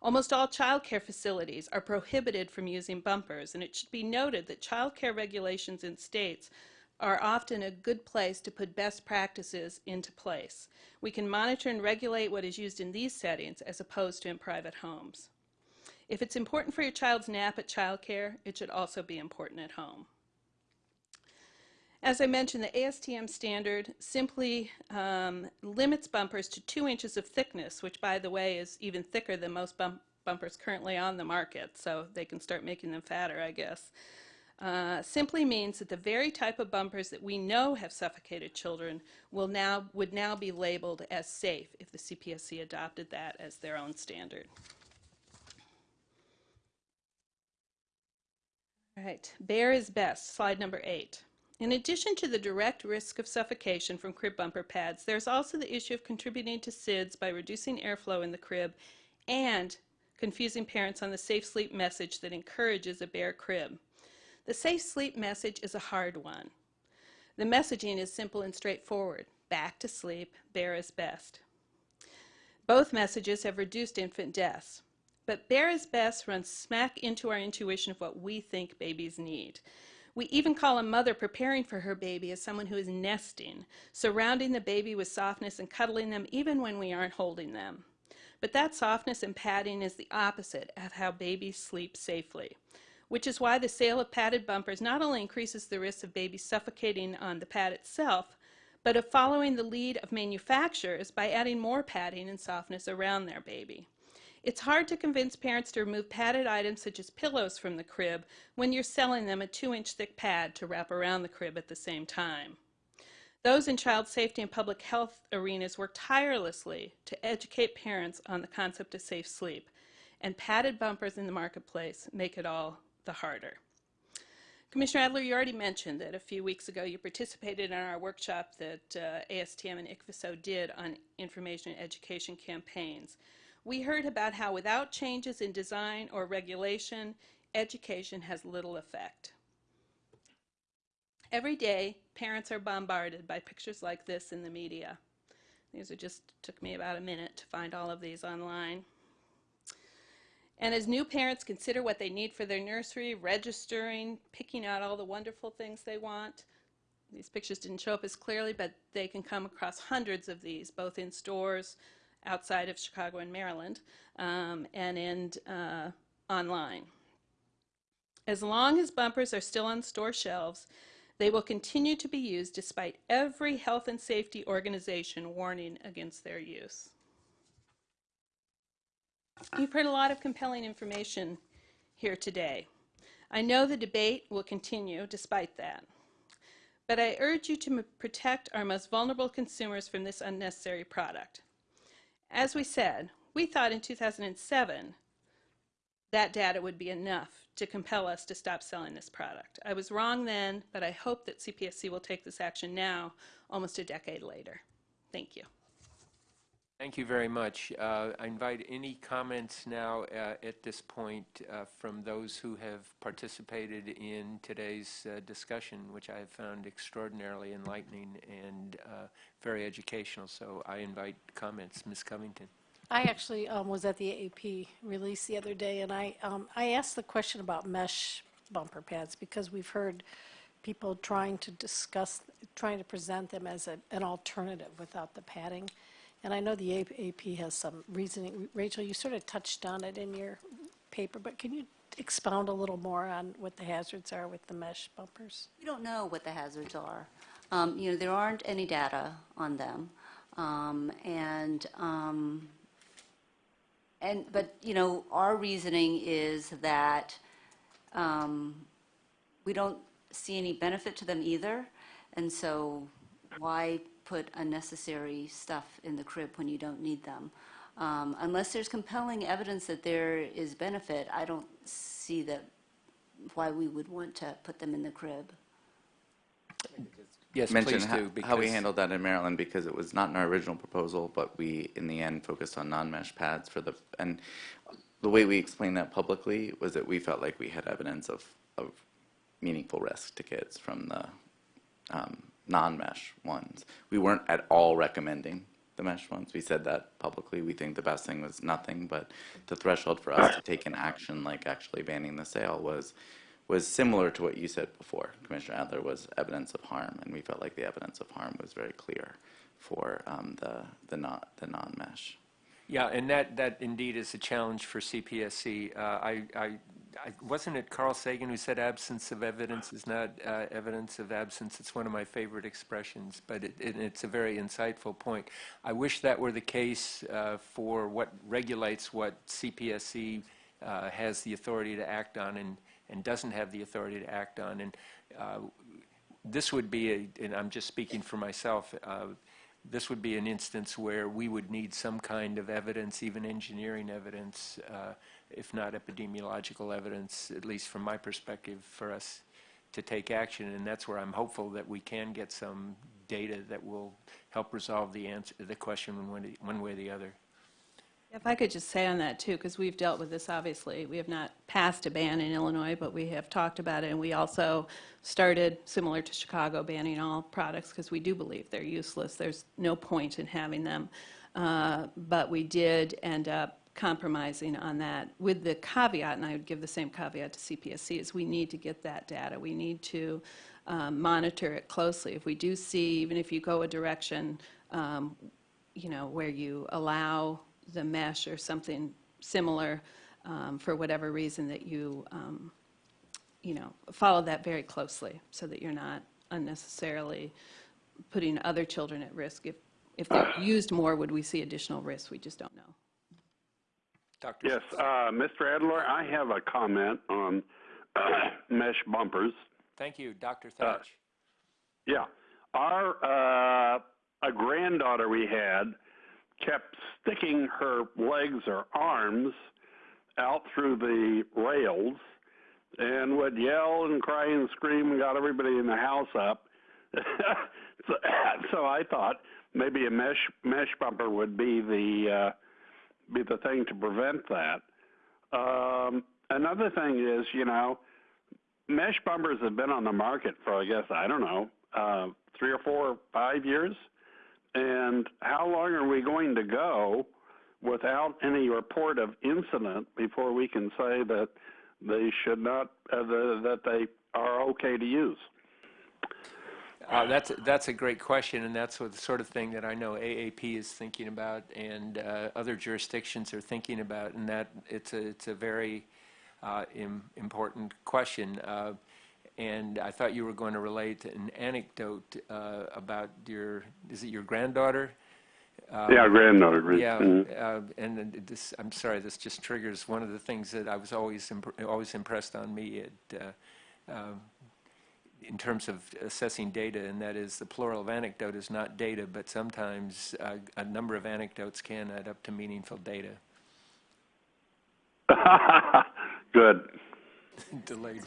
Almost all child care facilities are prohibited from using bumpers, and it should be noted that child care regulations in states are often a good place to put best practices into place. We can monitor and regulate what is used in these settings as opposed to in private homes. If it's important for your child's nap at childcare, it should also be important at home. As I mentioned, the ASTM standard simply um, limits bumpers to two inches of thickness, which by the way is even thicker than most bump bumpers currently on the market, so they can start making them fatter, I guess. Uh, simply means that the very type of bumpers that we know have suffocated children will now, would now be labeled as safe if the CPSC adopted that as their own standard. All right, bare is best, slide number eight. In addition to the direct risk of suffocation from crib bumper pads, there's also the issue of contributing to SIDS by reducing airflow in the crib and confusing parents on the safe sleep message that encourages a bare crib. The safe sleep message is a hard one. The messaging is simple and straightforward. Back to sleep, bare is best. Both messages have reduced infant deaths. But bare is best runs smack into our intuition of what we think babies need. We even call a mother preparing for her baby as someone who is nesting, surrounding the baby with softness and cuddling them even when we aren't holding them. But that softness and padding is the opposite of how babies sleep safely, which is why the sale of padded bumpers not only increases the risk of babies suffocating on the pad itself, but of following the lead of manufacturers by adding more padding and softness around their baby. It's hard to convince parents to remove padded items such as pillows from the crib when you're selling them a two inch thick pad to wrap around the crib at the same time. Those in child safety and public health arenas work tirelessly to educate parents on the concept of safe sleep, and padded bumpers in the marketplace make it all the harder. Commissioner Adler, you already mentioned that a few weeks ago you participated in our workshop that uh, ASTM and ICPHSO did on information and education campaigns. We heard about how without changes in design or regulation, education has little effect. Every day, parents are bombarded by pictures like this in the media. These are just took me about a minute to find all of these online. And as new parents consider what they need for their nursery, registering, picking out all the wonderful things they want, these pictures didn't show up as clearly, but they can come across hundreds of these, both in stores outside of Chicago and Maryland, um, and in uh, online. As long as bumpers are still on store shelves, they will continue to be used despite every health and safety organization warning against their use. You've heard a lot of compelling information here today. I know the debate will continue despite that. But I urge you to protect our most vulnerable consumers from this unnecessary product. As we said, we thought in 2007 that data would be enough to compel us to stop selling this product. I was wrong then, but I hope that CPSC will take this action now, almost a decade later. Thank you. Thank you very much. Uh, I invite any comments now uh, at this point uh, from those who have participated in today's uh, discussion, which I have found extraordinarily enlightening and uh, very educational. So I invite comments. Ms. Covington. I actually um, was at the AAP release the other day, and I, um, I asked the question about mesh bumper pads because we've heard people trying to discuss, trying to present them as a, an alternative without the padding. And I know the AP has some reasoning. Rachel, you sort of touched on it in your paper, but can you expound a little more on what the hazards are with the mesh bumpers? We don't know what the hazards are. Um, You know, there aren't any data on them. Um, And, um, and, but, you know, our reasoning is that um, we don't see any benefit to them either. And so why put unnecessary stuff in the crib when you don't need them. Um, unless there's compelling evidence that there is benefit, I don't see that why we would want to put them in the crib. Yes, mention please ho- do. how we handled that in Maryland because it was not in our original proposal, but we, in the end, focused on non-mesh pads for the, and the way we explained that publicly was that we felt like we had evidence of, of meaningful risk to kids from the um, non-mesh ones. We weren't at all recommending the mesh ones. We said that publicly. We think the best thing was nothing, but the threshold for us to take an action like actually banning the sale was was similar to what you said before, Commissioner Adler, was evidence of harm, and we felt like the evidence of harm was very clear for um, the the not the non-mesh. Yeah, and that, that indeed is a challenge for CPSC. Uh, I, I, Wasn't it Carl Sagan who said absence of evidence is not uh, evidence of absence? It's one of my favorite expressions, but it, it, it's a very insightful point. I wish that were the case uh, for what regulates what CPSC uh, has the authority to act on and, and doesn't have the authority to act on. And uh, this would be, a, and I'm just speaking for myself, uh, this would be an instance where we would need some kind of evidence, even engineering evidence, uh, if not epidemiological evidence, at least from my perspective, for us to take action. And that's where I'm hopeful that we can get some data that will help resolve the answer, the question one, way or the other. If I could just say on that too, because we've dealt with this obviously. We have not passed a ban in Illinois, but we have talked about it. And we also started, similar to Chicago, banning all products because we do believe they're useless. There's no point in having them. Uh, But we did end up compromising on that, with the caveat, and I would give the same caveat to CPSC, is we need to get that data. We need to um, monitor it closely. If we do see, even if you go a direction, um, you know, where you allow the mesh or something similar, um, for whatever reason, that you, um, you know, follow that very closely, so that you're not unnecessarily putting other children at risk. If, if they're used more, would we see additional risks? We just don't know. Dr. Yes, uh, Mr. Adler, I have a comment on mesh bumpers. Thank you, Dr. Thach. Yeah, our uh, a granddaughter we had kept sticking her legs or arms out through the rails and would yell and cry and scream and got everybody in the house up. so, so I thought maybe a mesh mesh bumper would be the uh, be the thing to prevent that. Um, another thing is, you know, mesh bumpers have been on the market for I guess I don't know uh, three or four, or five years. And how long are we going to go without any report of incident before we can say that they should not uh, the, that they are okay to use? Uh, that's, that's a great question, and that's what the sort of thing that I know AAP is thinking about and uh, other jurisdictions are thinking about, and that it's a, it's a very uh, im- important question. Uh, and I thought you were going to relate an anecdote uh, about your, is it your granddaughter? yeah, granddaughter. Yeah, Mhm. uh, and this, I'm sorry, this just triggers one of the things that I was always, imp- always impressed on me at, uh, um, in terms of assessing data, and that is the plural of anecdote is not data, but sometimes uh, a number of anecdotes can add up to meaningful data. Good. Delayed.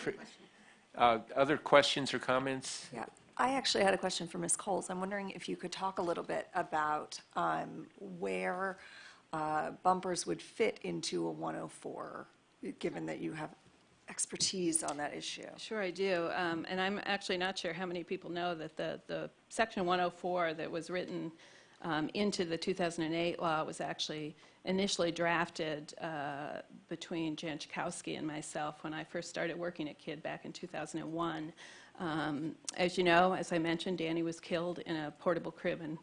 Uh, Other questions or comments? Yeah, I actually had a question for Ms. Cowles. I'm wondering if you could talk a little bit about um, where uh, bumpers would fit into a 104, given that you have expertise on that issue. Sure, I do. Um, And I'm actually not sure how many people know that the, the Section 104 that was written um, into the 2008 law was actually initially drafted uh, between Jan Schakowsky and myself when I first started working at KID back in 2001. Um, As you know, as I mentioned, Danny was killed in a portable crib in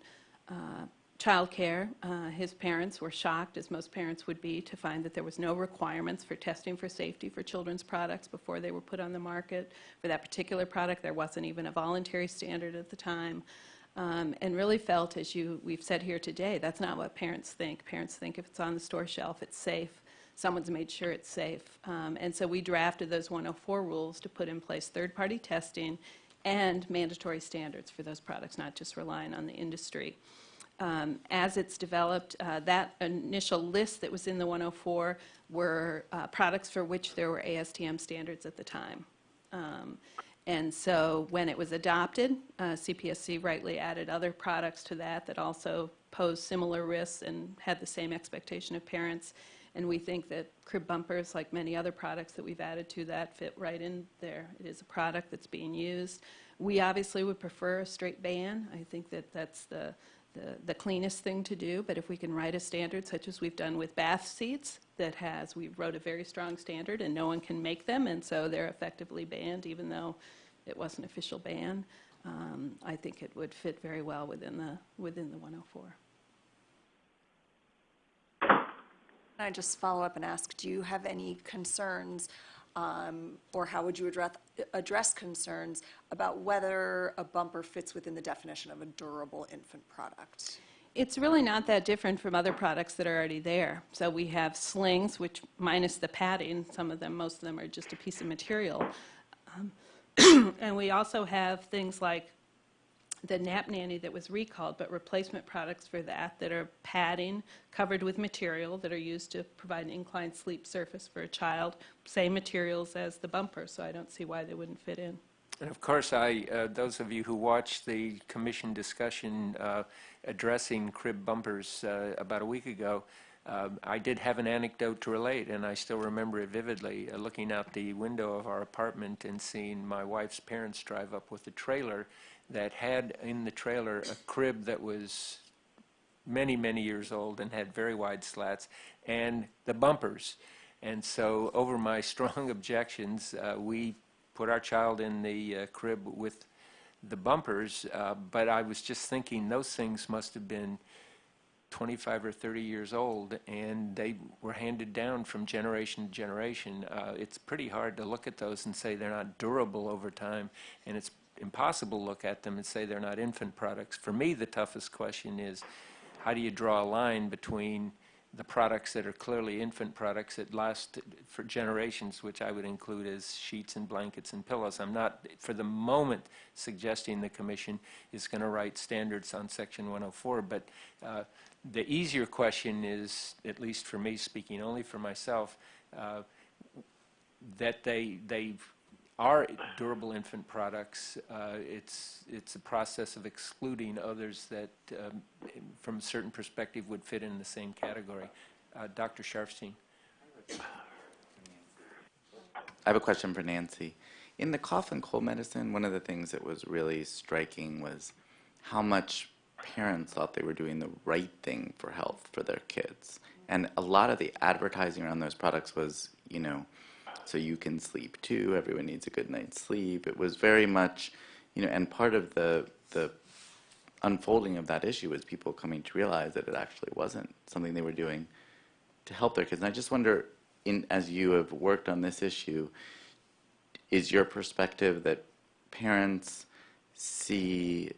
uh, childcare. Uh, His parents were shocked, as most parents would be, to find that there was no requirements for testing for safety for children's products before they were put on the market. For that particular product, there wasn't even a voluntary standard at the time. Um, And really felt, as you, we've said here today, that's not what parents think. Parents think if it's on the store shelf, it's safe. Someone's made sure it's safe. Um, And so we drafted those 104 rules to put in place third-party testing and mandatory standards for those products, not just relying on the industry um, as it's developed, uh, that initial list that was in the 104 were uh, products for which there were ASTM standards at the time. Um, And so when it was adopted, uh, CPSC rightly added other products to that that also posed similar risks and had the same expectation of parents. And we think that crib bumpers, like many other products that we've added to that, fit right in there. It is a product that's being used. We obviously would prefer a straight ban. I think that that's the, the, cleanest thing to do, but if we can write a standard such as we've done with bath seats that has, we wrote a very strong standard and no one can make them, and so they're effectively banned even though it was an official ban, um, I think it would fit very well within the, within the 104. Can I just follow up and ask, do you have any concerns, um, or how would you address, address concerns about whether a bumper fits within the definition of a durable infant product? It's really not that different from other products that are already there. So we have slings, which minus the padding, some of them, most of them are just a piece of material. Um, And we also have things like the nap nanny that was recalled, but replacement products for that that are padding covered with material that are used to provide an inclined sleep surface for a child, same materials as the bumper, so I don't see why they wouldn't fit in. And of course, I, uh, those of you who watched the commission discussion uh, addressing crib bumpers uh, about a week ago, um, I did have an anecdote to relate, and I still remember it vividly, uh, looking out the window of our apartment and seeing my wife's parents drive up with a trailer that had in the trailer a crib that was many, many years old and had very wide slats, and the bumpers. And so, over my strong objections, uh, we put our child in the uh, crib with the bumpers, uh, but I was just thinking those things must have been 25 or 30 years old, and they were handed down from generation to generation. Uh, it's pretty hard to look at those and say they're not durable over time, and it's impossible look at them and say they're not infant products. For me, the toughest question is how do you draw a line between the products that are clearly infant products that last for generations, which I would include as sheets and blankets and pillows. I'm not, for the moment, suggesting the commission is going to write standards on Section 104, but uh, the easier question is, at least for me, speaking only for myself, uh, that they they are durable infant products. Uh, it's it's a process of excluding others that, um, from a certain perspective, would fit in the same category. Uh, Dr. Sharfstein. I have a question for Nancy. In the cough and cold medicine, one of the things that was really striking was how much parents thought they were doing the right thing for health for their kids. And a lot of the advertising around those products was, you know, so you can sleep too, everyone needs a good night's sleep. It was very much, you know, and part of the, the unfolding of that issue was people coming to realize that it actually wasn't something they were doing to help their kids. And I just wonder, in, as you have worked on this issue, is your perspective that parents see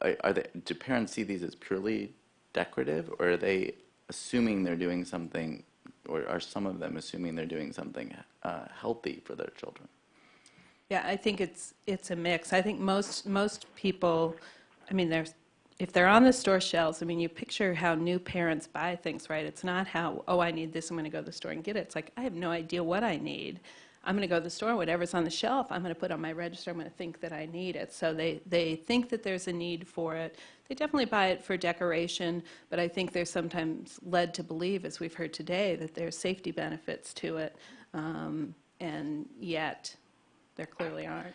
are, they, do parents see these as purely decorative, or are they assuming they're doing something, or are some of them assuming they're doing something uh, healthy for their children? Yeah, I think it's it's a mix. I think most most people, I mean, there's if they're on the store shelves, I mean, you picture how new parents buy things, right? It's not how, oh, I need this, I'm going to go to the store and get it. It's like, I have no idea what I need. I'm going to go to the store, whatever's on the shelf, I'm going to put on my register, I'm going to think that I need it. So they, they think that there's a need for it. They definitely buy it for decoration, but I think they're sometimes led to believe, as we've heard today, that there's safety benefits to it, um, and yet there clearly aren't.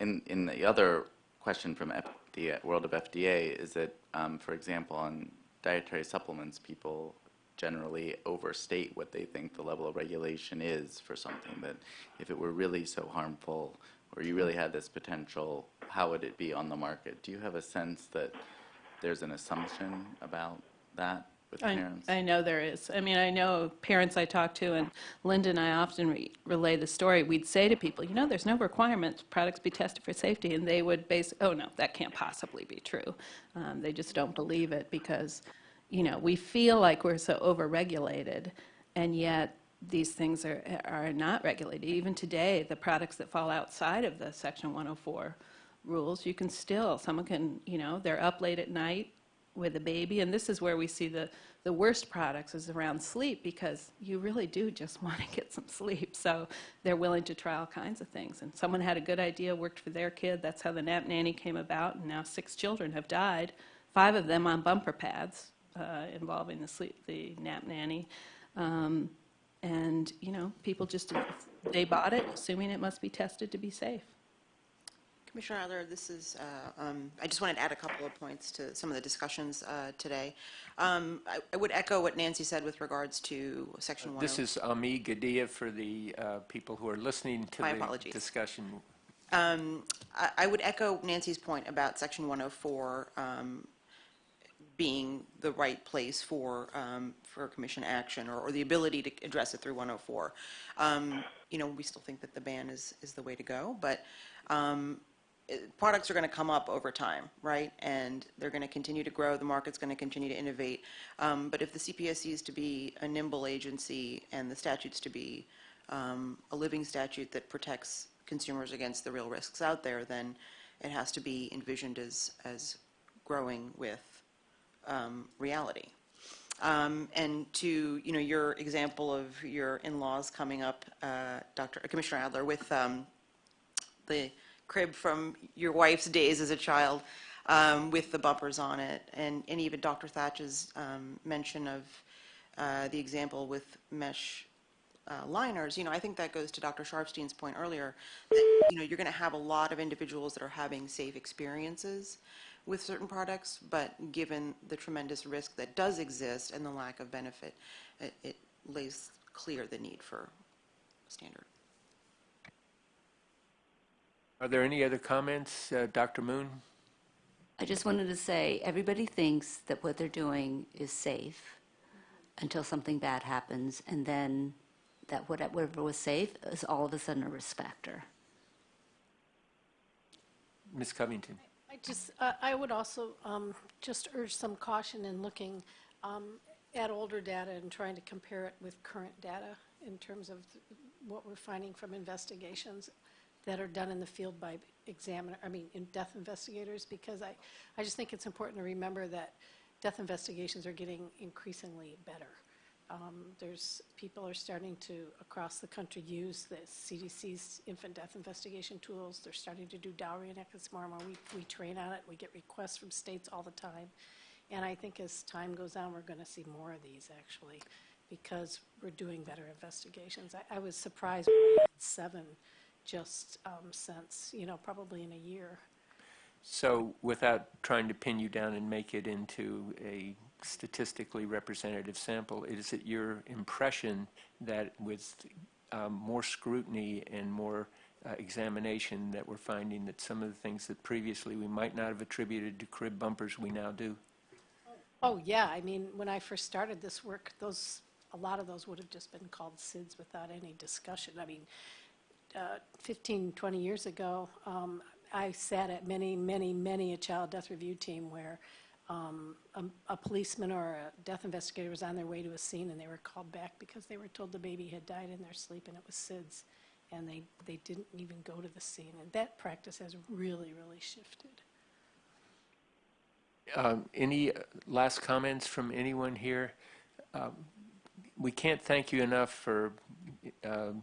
In, in the other question from the world of FDA is that, um, for example, on dietary supplements, people generally overstate what they think the level of regulation is for something. That if it were really so harmful, or you really had this potential, how would it be on the market? Do you have a sense that there's an assumption about that with I, parents? I know there is. I mean, I know parents I talk to, and Linda and I often re- relay the story. We'd say to people, you know, there's no requirement products be tested for safety, and they would base, oh no, that can't possibly be true. Um, they just don't believe it because you know, we feel like we're so overregulated, and yet these things are, are not regulated. Even today, the products that fall outside of the Section 104 rules, you can still, someone can, you know, they're up late at night with a baby, and this is where we see the, the worst products is around sleep because you really do just want to get some sleep. So they're willing to try all kinds of things. And someone had a good idea, worked for their kid. That's how the nap nanny came about, and now six children have died, five of them on bumper pads uh, involving the sleep, the nap nanny. Um, and, you know, people just, they bought it assuming it must be tested to be safe. Commissioner Adler, this is, uh, um, I just wanted to add a couple of points to some of the discussions uh, today. Um, I I would echo what Nancy said with regards to Section 1. This is Ami Gadhia for the uh, people who are listening to My the apologies. discussion. Um, I I would echo Nancy's point about Section 104 um, being the right place for, um, for commission action or, or the ability to address it through 104. Um, You know, we still think that the ban is, is the way to go, but um, products are going to come up over time, right? And they're going to continue to grow, the market's going to continue to innovate. Um, But if the CPSC is to be a nimble agency and the statute's to be um, a living statute that protects consumers against the real risks out there, then it has to be envisioned as, as growing with um, reality. Um, And to, you know, your example of your in-laws coming up, uh, Dr., Commissioner Adler, with um, the crib from your wife's days as a child um, with the bumpers on it, and, and even Dr. Thach's um, mention of uh, the example with mesh uh, liners, you know, I think that goes to Dr. Sharfstein's point earlier, that, you know, you're going to have a lot of individuals that are having safe experiences with certain products, but given the tremendous risk that does exist and the lack of benefit, it, it lays clear the need for standard. Are there any other comments, uh, Dr. Moon? I just wanted to say, everybody thinks that what they're doing is safe until something bad happens, and then that whatever was safe is all of a sudden a risk factor. Ms. Covington? I just, uh, I would also um, just urge some caution in looking um, at older data and trying to compare it with current data in terms of what we're finding from investigations that are done in the field by examiner, I mean, in death investigators, because I, I just think it's important to remember that death investigations are getting increasingly better. Um, There's, people are starting to, across the country, use the CDC's infant death investigation tools. They're starting to do dowry and ex. We, we train on it. We get requests from states all the time. And I think as time goes on, we're going to see more of these, actually, because we're doing better investigations. I, I was surprised when we had seven just um, since, you know, probably in a year. So without trying to pin you down and make it into a statistically representative sample, is it your impression that with um, more scrutiny and more uh, examination that we're finding that some of the things that previously we might not have attributed to crib bumpers, we now do? Oh, yeah, I mean, when I first started this work, those, a lot of those would have just been called SIDS without any discussion. I mean, uh, 15, 20 years ago, um, I sat at many, many, many a child death review team where um, a a policeman or a death investigator was on their way to a scene and they were called back because they were told the baby had died in their sleep and it was SIDS. And they, they didn't even go to the scene. And that practice has really, really shifted. Um, Any uh, last comments from anyone here? Um, We can't thank you enough for um,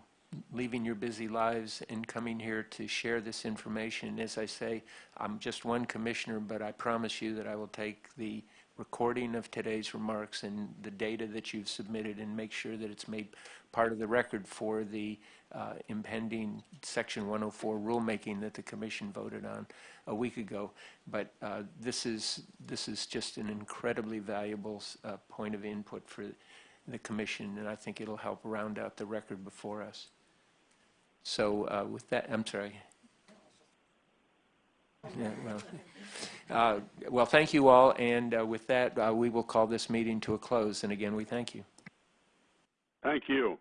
leaving your busy lives and coming here to share this information. As I say, I'm just one commissioner, but I promise you that I will take the recording of today's remarks and the data that you've submitted and make sure that it's made part of the record for the uh, impending Section 104 rulemaking that the commission voted on a week ago. But uh, this is, this is just an incredibly valuable uh, point of input for the commission, and I think it'll help round out the record before us. So uh, with that, I'm sorry. Yeah, well, uh, well, thank you all, and uh, with that, uh, we will call this meeting to a close. And again, we thank you. Thank you.